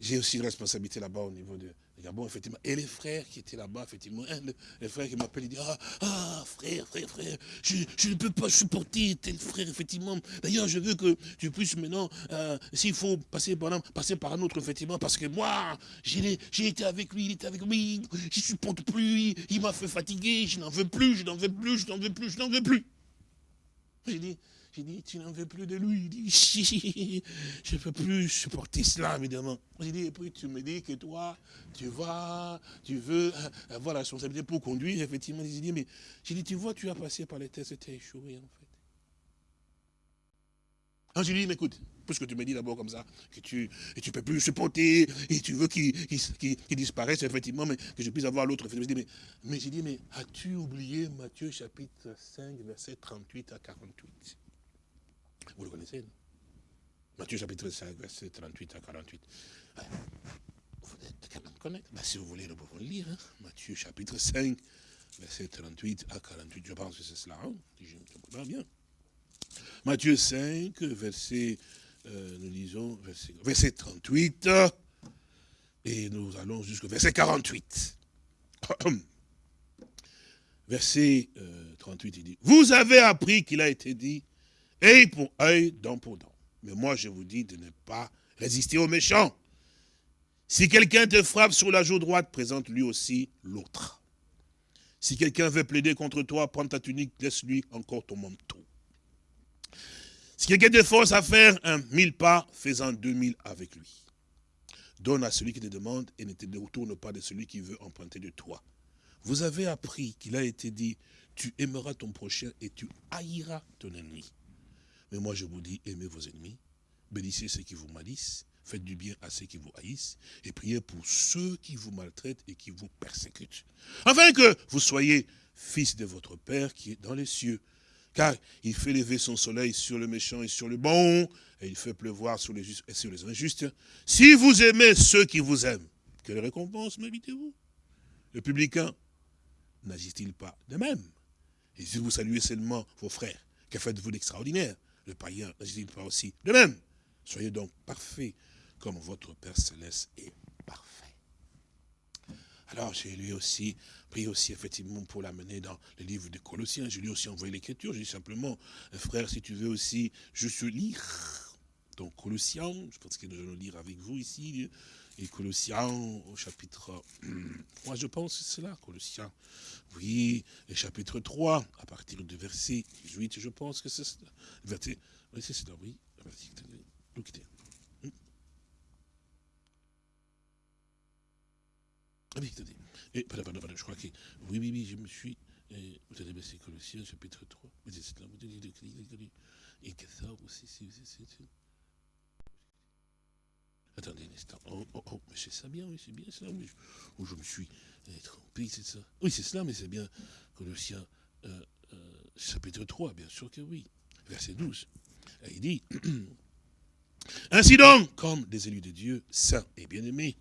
j'ai aussi une responsabilité là-bas au niveau de, Et les frères qui étaient là-bas, effectivement, les frères qui m'appellent, ils disent, ah, ah, frère, frère, frère, je, ne peux pas supporter tel frère, effectivement. D'ailleurs, je veux que tu puisses maintenant, euh, s'il faut passer par, passer par un autre, effectivement, parce que moi, j'ai été avec lui, il était avec lui, je ne supporte plus, il, m'a fait fatiguer, je n'en veux plus, je n'en veux plus, je n'en veux plus, je n'en veux plus. J'ai dit, tu n'en veux plus de lui. Il dit, (laughs) je ne peux plus supporter cela, évidemment. J'ai dit, et puis tu me dis que toi, tu vas, tu veux avoir la responsabilité pour conduire, effectivement. J'ai dit, mais j'ai dit, tu vois, tu as passé par les tests, tu as échoué, en fait. Alors j'ai dit, mais écoute, puisque tu me dis d'abord comme ça, que tu ne tu peux plus supporter, et tu veux qu'il disparaisse, effectivement, mais que je puisse avoir l'autre. Mais, mais j'ai dit, mais as-tu oublié Matthieu chapitre 5, verset 38 à 48 vous le connaissez, non Matthieu chapitre 5, verset 38 à 48. Vous êtes quand même connaître. Ben, si vous voulez, nous pouvons le lire. Hein. Matthieu chapitre 5, verset 38 à 48. Je pense que c'est cela. Hein. Matthieu 5, verset, euh, nous lisons, verset, verset 38, et nous allons jusqu'au verset 48. (clears throat) verset 38, euh, il dit, vous avez appris qu'il a été dit, œil pour œil, dent pour dent. Mais moi, je vous dis de ne pas résister aux méchants. Si quelqu'un te frappe sur la joue droite, présente lui aussi l'autre. Si quelqu'un veut plaider contre toi, prends ta tunique, laisse-lui encore ton manteau. Si quelqu'un te force à faire un mille pas, fais-en deux mille avec lui. Donne à celui qui te demande et ne te retourne pas de celui qui veut emprunter de toi. Vous avez appris qu'il a été dit, tu aimeras ton prochain et tu haïras ton ennemi. Mais moi, je vous dis, aimez vos ennemis, bénissez ceux qui vous malissent, faites du bien à ceux qui vous haïssent, et priez pour ceux qui vous maltraitent et qui vous persécutent. Afin que vous soyez fils de votre Père qui est dans les cieux. Car il fait lever son soleil sur le méchant et sur le bon, et il fait pleuvoir sur les justes et sur les injustes. Si vous aimez ceux qui vous aiment, quelle récompense méritez-vous? Le publicain n'agit-il pas de même? Et si vous saluez seulement vos frères, que faites-vous d'extraordinaire? Le païen n'agit pas aussi de même. Soyez donc parfaits comme votre Père Céleste est parfait. Alors j'ai lui aussi, pris aussi effectivement pour l'amener dans le livre de Colossiens. Je lui aussi envoyé l'écriture. J'ai simplement, frère, si tu veux aussi juste lire. Donc Colossiens, je pense que nous allons lire avec vous ici. Et Colossiens au chapitre, moi je pense que c'est là, Colossiens. Oui, le chapitre 3, à partir du verset 18, je pense que c'est cela. Oui, c'est cela, oui. Ah oui, attendez. Et, pardon, pardon, pardon, je crois que, oui, oui, oui, je me suis, vous avez baissé Colossiens, chapitre 3, mais c'est cela, vous et que ça aussi, c'est, Attendez un instant. Oh, oh, oh, mais c'est ça bien, oui, c'est bien ça. Oui. Où je me suis trompé, c'est ça. Oui, c'est cela, mais c'est bien Colossiens euh, euh, chapitre 3, bien sûr que oui. Verset 12. il dit, (clears throat) Ainsi donc, comme des élus de Dieu, saints et bien-aimés,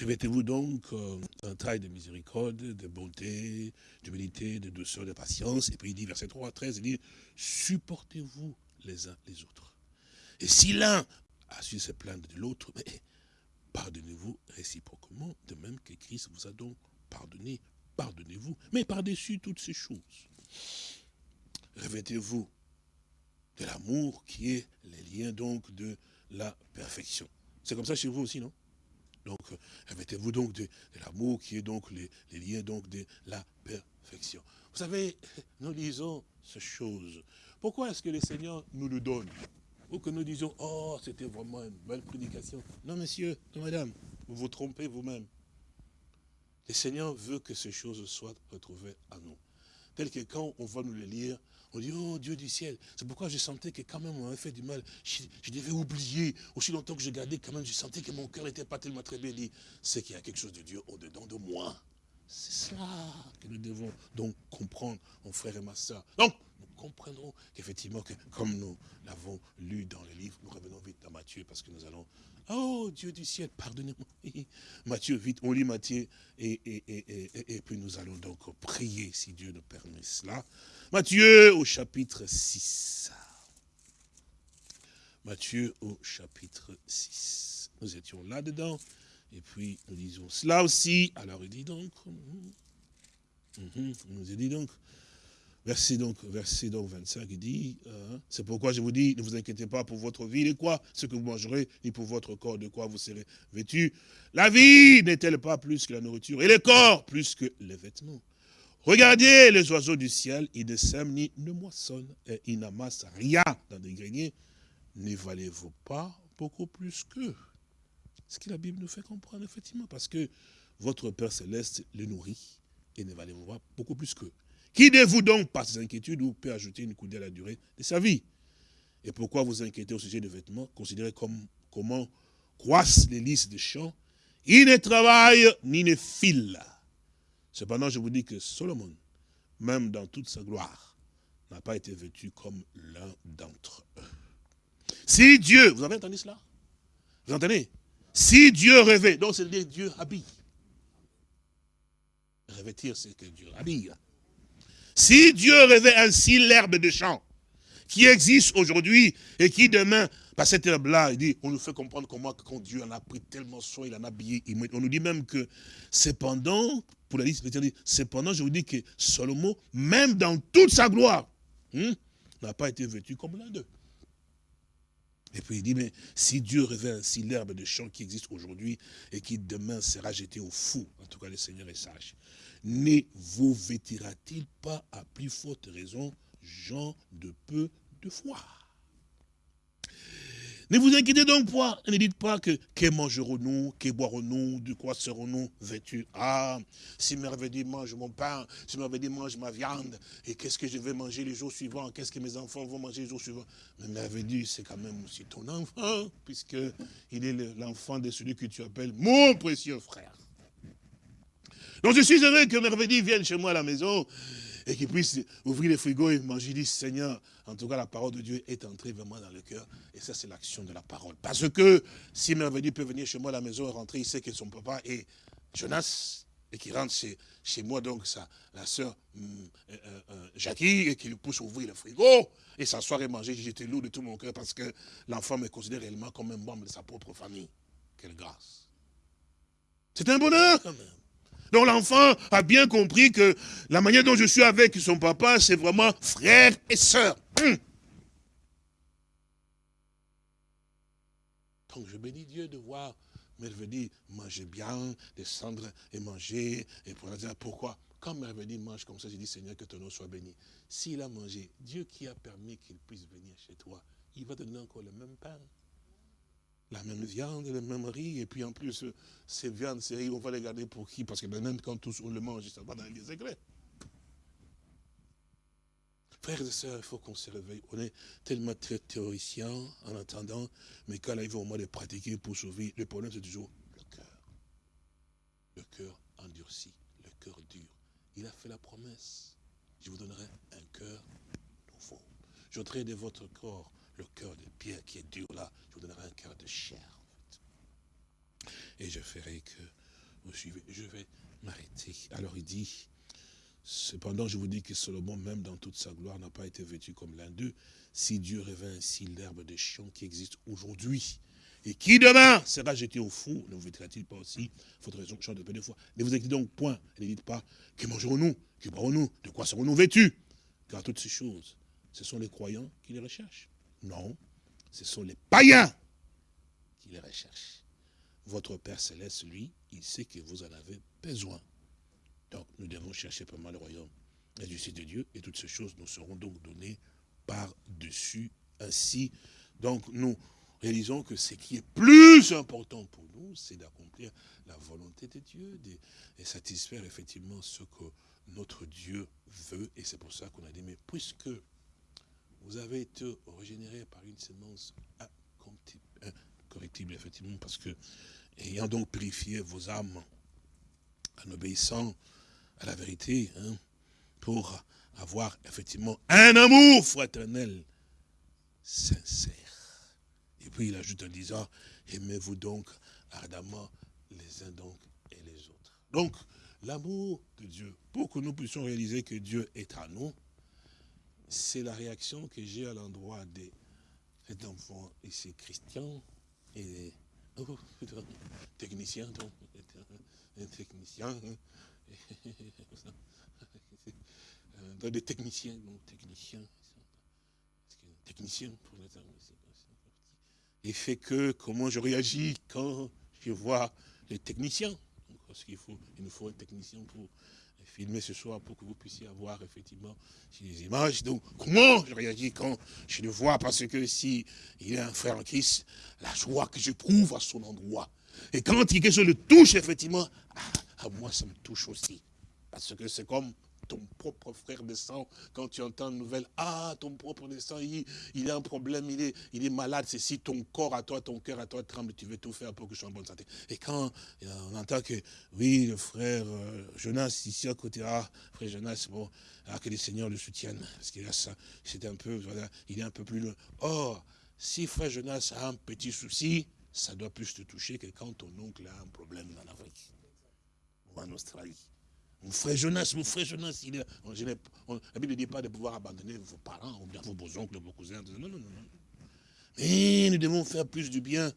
revêtez-vous donc euh, un taille de miséricorde, de bonté, d'humilité, de douceur, de patience. Et puis il dit, verset 3 à 13, il dit, supportez-vous les uns les autres. Et si l'un a su se plaindre de l'autre, mais pardonnez-vous réciproquement, de même que Christ vous a donc pardonné, pardonnez-vous, mais par-dessus toutes ces choses. Revêtez-vous de l'amour qui est les liens donc de la perfection. C'est comme ça chez vous aussi, non? Donc, revêtez-vous donc de, l'amour qui est donc les, liens donc de la perfection. Vous savez, nous lisons ces choses. Pourquoi est-ce que le Seigneur nous le donne? Ou que nous disions, oh, c'était vraiment une belle prédication. Non, monsieur, non, madame, vous vous trompez vous-même. Le Seigneur veut que ces choses soient retrouvées à nous. Tel que quand on va nous les lire, on dit, oh Dieu du ciel. C'est pourquoi je sentais que quand même on m'avait fait du mal. Je, devais oublier. Aussi longtemps que je gardais, quand même, je sentais que mon cœur n'était pas tellement très bien dit. C'est qu'il y a quelque chose de Dieu au-dedans de moi. C'est cela que nous devons donc comprendre, mon frère et ma soeur. Donc, comprendrons qu'effectivement, que comme nous l'avons lu dans le livre, nous revenons vite à Matthieu parce que nous allons... Oh Dieu du ciel, pardonnez-moi. (laughs) Matthieu, vite, on lit Matthieu et, et, puis nous allons donc prier si Dieu nous permet cela. Matthieu au chapitre 6. Matthieu au chapitre 6. nous étions là-dedans. Et puis, nous disons cela aussi. Alors, il dit donc, hum, hum, nous dit donc, Verset donc, verset donc 25, il dit, hein, c'est pourquoi je vous dis, ne vous inquiétez pas pour votre vie, de quoi ce que vous mangerez, ni pour votre corps, de quoi vous serez vêtu. La vie n'est-elle pas plus que la nourriture, et le corps plus que les vêtements? Regardez les oiseaux du ciel, ils ne sèment ni ne moissonnent, et ils n'amassent rien dans des greniers. Ne valez-vous pas beaucoup plus qu'eux Ce que la Bible nous fait comprendre, effectivement, parce que votre Père Céleste les nourrit, et ne valez-vous pas beaucoup plus qu'eux. Qui de vous donc, par ces inquiétudes, ou peut ajouter une coudée à la durée de sa vie Et pourquoi vous inquiétez au sujet des vêtements Considérez comme, comment croissent les lys des champs? Ils ne travaillent ni ne filent. Cependant, je vous dis que Solomon, même dans toute sa gloire, n'a pas été vêtu comme l'un d'entre eux. Si Dieu, vous avez entendu cela? Vous entendez? Si Dieu rêvait, donc c'est-à-dire Dieu habille. Revêtir, c'est que Dieu habille. Si Dieu rêvait ainsi l'herbe de champ, qui existe aujourd'hui et qui demain, par cette herbe-là, dit, on nous fait comprendre comment quand Dieu en a pris tellement soin, il en a habillé. On nous dit même que cependant, pour la liste, cependant, je vous dis que Salomon, même dans toute sa gloire, hmm, n'a pas été vêtu comme l'un d'eux. Et puis il dit, mais si Dieu rêvait ainsi l'herbe de champ qui existe aujourd'hui et qui demain sera jetée au fou, en tout cas le Seigneur est sage, ne vous vêtira-t-il pas à plus forte raison, gens de peu de foi? Ne vous inquiétez donc pas, ne dites pas que que mangerons-nous, que boirons-nous, de quoi serons-nous vêtus Ah, si merveilleux mange mon pain, si merveilleux mange ma viande, et qu'est-ce que je vais manger les jours suivants, qu'est-ce que mes enfants vont manger les jours suivants Mais merveilleux, c'est quand même aussi ton enfant, puisqu'il est l'enfant de celui que tu appelles mon précieux frère. Donc je suis heureux que Merveille vienne chez moi à la maison et qu'il puisse ouvrir les frigos et manger. dit, Seigneur, en tout cas, la parole de Dieu est entrée vraiment dans le cœur. Et ça, c'est l'action de la parole. Parce que si Merveille peut venir chez moi à la maison et rentrer, il sait que son papa est Jonas et qu'il rentre chez, moi, donc la sœur hum, euh, euh, euh, Jackie, et qu'il pousse ouvrir le frigo et s'asseoir et manger. J'étais lourd de tout mon cœur parce que l'enfant me considère réellement comme un membre de sa propre famille. Quelle grâce. C'est un bonheur quand même. Donc l'enfant a bien compris que la manière dont je suis avec son papa, c'est vraiment frère et sœur. Hum. Donc je bénis Dieu de voir Merveille manger bien, descendre et manger. Et pour dire pourquoi Quand Merveille mange comme ça, je dis Seigneur, que ton nom soit béni. S'il a mangé, Dieu qui a permis qu'il puisse venir chez toi, il va te donner encore le même pain la même viande, le même riz, et puis en plus, ces viandes, ces riz, on va les garder pour qui? Parce que même quand tous on le mange, ça va dans les secrets. Frères et sœurs, il faut qu'on se réveille. On est tellement très théoricien en attendant, mais quand arrive au moment de pratiquer pour sauver, le problème c'est toujours le cœur. Le cœur endurci, le cœur dur. Il a fait la promesse. Je vous donnerai un cœur nouveau. J'ôterai de votre corps le cœur de pierre qui est dur là, je vous donnerai un cœur de chair. Et je ferai que vous suivez. Je vais m'arrêter. Alors il dit, cependant je vous dis que Salomon, même dans toute sa gloire, n'a pas été vêtu comme l'un d'eux. Si Dieu revint ainsi l'herbe des champs qui existe aujourd'hui, et qui demain sera jeté au fou, ne vous vêtira-t-il pas aussi? Votre raison chante de peu de fois. Ne vous inquiétez donc point, ne dites pas, que mangerons-nous? Que boirons-nous? De quoi serons-nous vêtus? Car toutes ces choses, ce sont les croyants qui les recherchent. Non, ce sont les païens qui les recherchent. Votre Père Céleste, lui, il sait que vous en avez besoin. Donc, nous devons chercher mal le royaume et du de Dieu, et toutes ces choses nous seront donc données par-dessus. Ainsi, donc, nous réalisons que ce qui est plus important pour nous, c'est d'accomplir la volonté de Dieu et satisfaire effectivement ce que notre Dieu veut. Et c'est pour ça qu'on a dit, mais puisque vous avez été régénéré par une sémence incorrectible, effectivement, parce que, ayant donc purifié vos âmes, en obéissant à la vérité, hein, pour avoir effectivement un amour fraternel sincère. Et puis il ajoute en disant, aimez-vous donc ardemment les uns donc et les autres. Donc, l'amour de Dieu, pour que nous puissions réaliser que Dieu est à nous, c'est la réaction que j'ai à l'endroit de cet enfant ici, Christian, et oh, technicien, donc, un hein. dans des techniciens, donc techniciens, technicien pour les Et fait que comment je réagis quand je vois les techniciens? Parce qu'il faut, il nous faut un technicien pour filmer ce soir pour que vous puissiez avoir effectivement les images. Donc, comment je réagis quand je le vois? Parce que si il est un frère en Christ, la joie que j'éprouve à son endroit. Et quand quelque chose le touche, effectivement, à moi, ça me touche aussi. Parce que c'est comme ton propre frère de sang, quand tu entends une nouvelle, ah, ton propre de sang, il, il a un problème, il est, malade, c'est si ton corps à toi, ton cœur à toi tremble, tu veux tout faire pour que je sois en bonne santé. Et quand on entend que, oui, le frère euh, Jonas, ici à côté, ah, frère Jonas, bon, ah, que les seigneurs le soutiennent, parce qu'il a ça, c'est un peu, voilà, il est un peu plus loin. Or, si frère Jonas a un petit souci, ça doit plus te toucher que quand ton oncle a un problème en Afrique ou en Australie. Mon frère Jonas, mon frère Jonas, il est, la Bible ne dit pas de pouvoir abandonner vos parents, ou bien vos oncles, vos cousins. Non, non, non, non. Mais nous devons faire plus du bien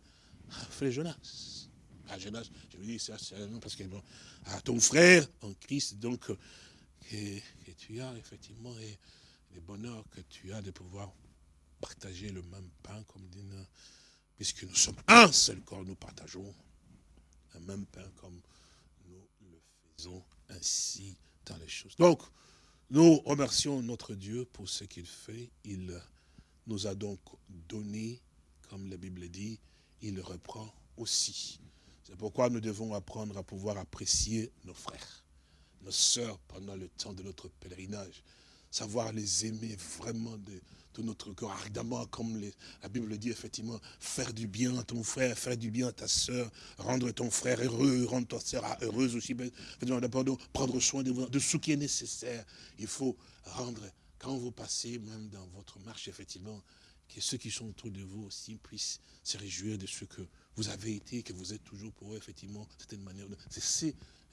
à frère Jonas. À Jonas, je vous dis ça, c'est parce que bon, à ton frère en Christ, donc, que, tu as effectivement, et le bonheur que tu as de pouvoir partager le même pain, comme dit, puisque nous sommes un seul corps, nous partageons le même pain comme nous le faisons ainsi dans les choses. Donc, nous remercions notre Dieu pour ce qu'il fait. Il nous a donc donné, comme la Bible dit, il reprend aussi. C'est pourquoi nous devons apprendre à pouvoir apprécier nos frères, nos sœurs pendant le temps de notre pèlerinage. Savoir les aimer vraiment de, tout notre corps ardemment, comme la Bible le dit effectivement, faire du bien à ton frère, faire du bien à ta soeur, rendre ton frère heureux, rendre ta soeur heureuse aussi, prendre soin de, de ce qui est nécessaire. Il faut rendre, quand vous passez même dans votre marche, effectivement, que ceux qui sont autour de vous aussi puissent se réjouir de ce que vous avez été, que vous êtes toujours pour eux, effectivement, c'est une manière de...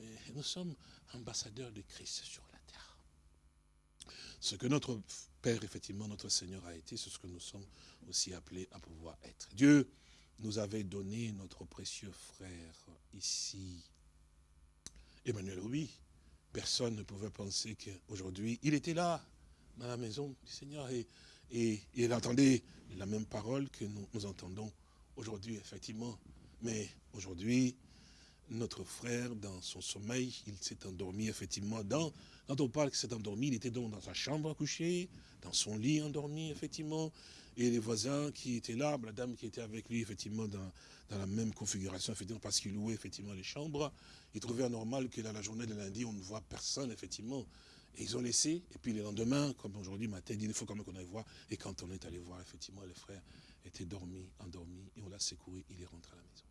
Euh, nous sommes ambassadeurs de Christ sur la terre. Ce que notre Père, effectivement, notre Seigneur a été, c'est ce que nous sommes aussi appelés à pouvoir être. Dieu nous avait donné notre précieux frère ici, Emmanuel oui. Personne ne pouvait penser qu'aujourd'hui, il était là, dans la maison du Seigneur, et, il entendait la même parole que nous entendons aujourd'hui, effectivement. Mais aujourd'hui, notre frère, dans son sommeil, il s'est endormi, effectivement, dans quand on parle qu'il s'est endormi, il était donc dans sa chambre à coucher, dans son lit endormi, effectivement. Et les voisins qui étaient là, la dame qui était avec lui, effectivement, dans, la même configuration, effectivement, parce qu'il louait, effectivement, les chambres, ils trouvaient anormal que dans la journée de lundi, on ne voit personne, effectivement. Et ils ont laissé, et puis le lendemain, comme aujourd'hui matin, il faut quand même qu'on aille voir. Et quand on est allé voir, effectivement, les frères étaient dormis, endormis, et on l'a secouru, il est rentré à la maison.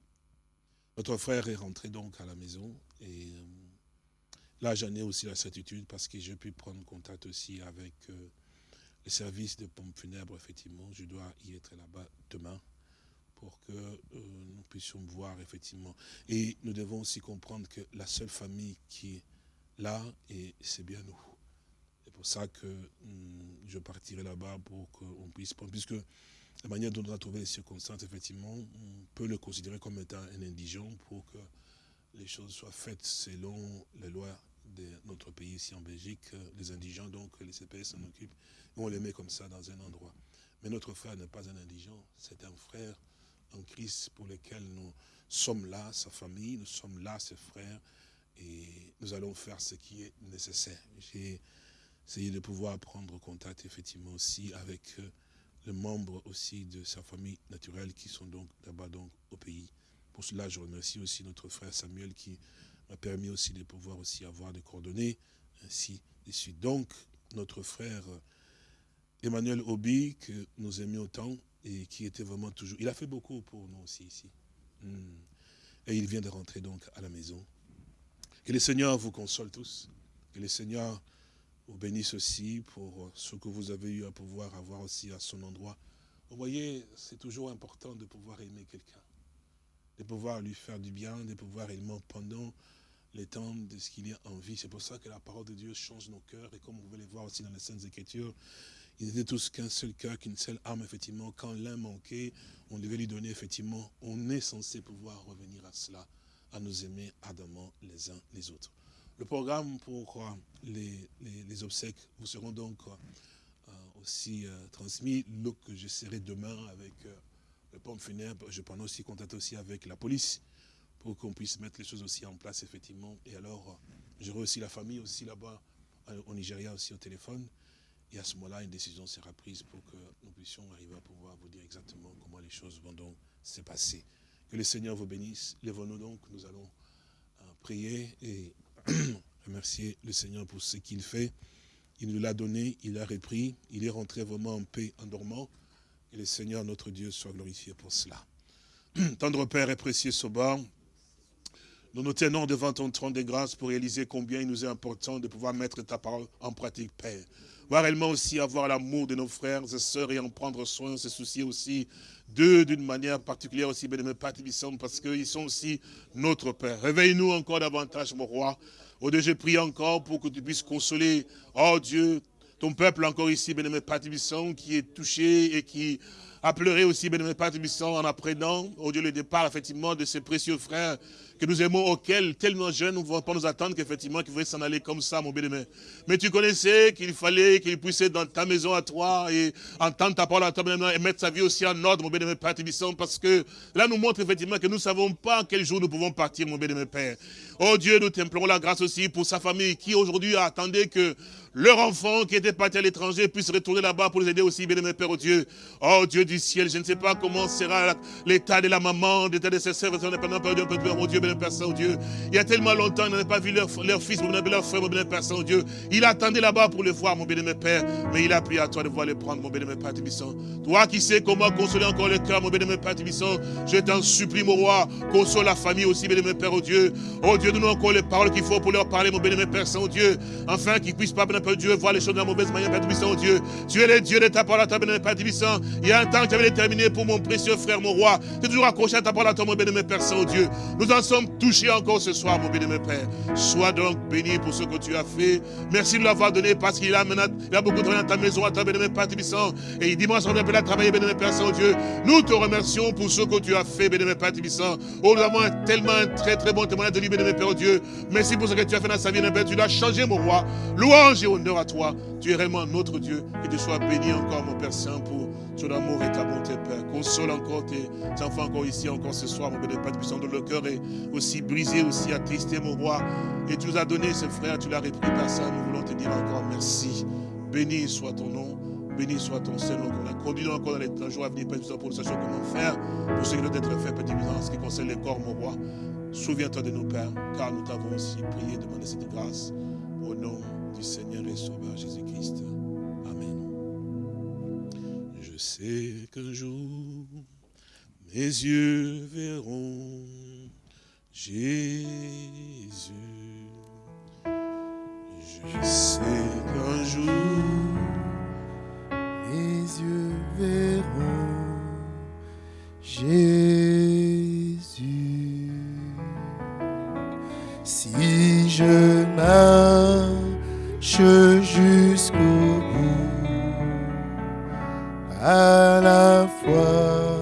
Notre frère est rentré donc à la maison, et Là, j'en ai aussi la certitude parce que j'ai pu prendre contact aussi avec euh, les services de pompes funèbres, effectivement. Je dois y être là-bas demain pour que euh, nous puissions voir, effectivement. Et nous devons aussi comprendre que la seule famille qui est là, c'est bien nous. C'est pour ça que hum, je partirai là-bas pour qu'on puisse prendre, puisque la manière dont on a trouvé les circonstances, effectivement, on peut le considérer comme étant un indigent pour que les choses soient faites selon les lois de notre pays ici en Belgique, euh, les indigents, donc les CPS s'en occupent, on les met comme ça dans un endroit. Mais notre frère n'est pas un indigent, c'est un frère en Christ pour lequel nous sommes là, sa famille, nous sommes là, ses frères, et nous allons faire ce qui est nécessaire. J'ai essayé de pouvoir prendre contact effectivement aussi avec euh, les membres aussi de sa famille naturelle qui sont donc là-bas donc au pays. Pour cela, je remercie aussi notre frère Samuel qui m'a permis aussi de pouvoir aussi avoir des coordonnées, ainsi de. Donc, notre frère Emmanuel Obi, que nous aimions autant, et qui était vraiment toujours... Il a fait beaucoup pour nous aussi ici. Hmm. Et il vient de rentrer donc à la maison. Que le Seigneur vous console tous. Que le Seigneur vous bénisse aussi pour ce que vous avez eu à pouvoir avoir aussi à son endroit. Vous voyez, c'est toujours important de pouvoir aimer quelqu'un. De pouvoir lui faire du bien, de pouvoir aimer pendant les temps de ce qu'il y a en vie. C'est pour ça que la parole de Dieu change nos cœurs. Et comme vous pouvez le voir aussi dans les Saintes Écritures, Ils étaient tous qu'un seul cœur, qu'une seule âme, effectivement. Quand l'un manquait, on devait lui donner, effectivement. On est censé pouvoir revenir à cela, à nous aimer ardemment les uns les autres. Le programme pour euh, les, obsèques vous seront donc euh, aussi euh, transmis. Donc, je serai demain avec le pompe funèbre. Je prends aussi contact aussi avec la police pour qu'on puisse mettre les choses aussi en place, effectivement. Et alors, j'aurai aussi la famille aussi là-bas, au Nigeria aussi au téléphone. Et à ce moment-là, une décision sera prise pour que nous puissions arriver à pouvoir vous dire exactement comment les choses vont donc se passer. Que le Seigneur vous bénisse. Lèvons-nous donc, nous allons prier et (clears throat) remercier le Seigneur pour ce qu'il fait. Il nous l'a donné, il l'a repris, il est rentré vraiment en paix en dormant. Et le Seigneur, notre Dieu, soit glorifié pour cela. (clears throat) Tendre Père et précieux Soba, nous nous tenons devant ton trône de grâce pour réaliser combien il nous est important de pouvoir mettre ta parole en pratique, Père. Voir réellement aussi avoir l'amour de nos frères et sœurs et en prendre soin, se soucier aussi d'eux d'une manière particulière aussi, bien parce qu'ils sont aussi notre Père. Réveille-nous encore davantage, mon roi. Oh Dieu, je prie encore pour que tu puisses consoler, oh Dieu, ton peuple encore ici, bien Père qui est touché et qui a pleuré aussi, bien Père en apprenant, oh Dieu, le départ, effectivement, de ses précieux frères que nous aimons, auquel tellement jeunes nous ne pouvons pas nous attendre qu'effectivement qu'il voulaient s'en aller comme ça, mon bien-aimé. Mais tu connaissais qu'il fallait qu'il puisse être dans ta maison à toi et entendre ta parole à toi, et mettre sa vie aussi en ordre, mon bien-aimé Père Tibisson, parce que là nous montre effectivement que nous ne savons pas quel jour nous pouvons partir, mon bien-aimé Père. Oh Dieu, nous t'implorons la grâce aussi pour sa famille qui aujourd'hui attendait que leur enfant qui était parti à l'étranger puisse retourner là-bas pour les aider aussi, bien-aimé Père, oh Dieu. Oh Dieu du ciel, je ne sais pas comment sera l'état de la maman, l'état de ses sœurs, oh Dieu, Père Saint-Dieu. Il y a tellement longtemps, ils n'avaient pas vu leur, leur fils, leur frère, mon Père Saint-Dieu. Il attendait là-bas pour le voir, mon bien-aimé Père. Mais il a prié à toi de voir le prendre, mon bien-aimé Père Tibisson. Toi qui sais comment consoler encore le cœur, mon bien-aimé Père Tibisson, je t'en supplie, mon roi, console la famille aussi, bien-aimé Père, oh Dieu. Oh Dieu, donne-nous encore les paroles qu'il faut pour leur parler, mon bien-aimé Père Saint-Dieu. Afin qu'ils puissent pas, bien Dieu, voir les choses de la mauvaise manière, Père Tibisson, oh Dieu. Tu es le Dieu de ta parole ta bien-aimé Père Tibisson. Il y a un temps que tu avais déterminé pour mon précieux frère, mon roi. Tu es toujours accroché à ta parole à toi, mon bien-aimé Père Saint-Dieu. Nous en sommes touchés encore ce soir, mon bien-aimé Père. Sois donc béni pour ce que tu as fait. Merci de l'avoir donné parce qu'il a, il a beaucoup travaillé dans ta maison, à ta bien-aimé Père Tibissant. Et dimanche, on appelle à travailler, bien-aimé Père Saint-Dieu. Nous te remercions pour ce que tu as fait, bien-aimé Père Tibissant. Oh, nous avons tellement un très très bon témoignage de lui, bien-aimé Père Dieu. Merci pour ce que tu as fait dans sa vie, bien Tu l'as changé, mon roi. Louange et honneur à toi. Tu es réellement notre Dieu. Que tu sois béni encore, mon Père Saint, pour ton amour et ta bonté, Père. Console encore tes enfants encore ici, encore ce soir, mon béni, Père puissant, de le cœur est aussi brisé, aussi attristé, mon roi. Et tu nous as donné ce frère, tu l'as repris, Père Saint. Nous voulons te dire encore merci. Béni soit ton nom. Béni soit ton Seigneur. On a conduit encore dans les jours à venir, Père, pour nous sachions comment faire, pour ce qui doit être fait, Père en ce qui concerne les corps, mon roi. Souviens-toi de nos pères, car nous t'avons aussi prié, demandé cette grâce. Au nom du Seigneur et Sauveur Jésus-Christ. Je sais qu'un jour, mes yeux verront Jésus. Je sais qu'un jour, mes yeux verront Jésus. Si je marche à la fois.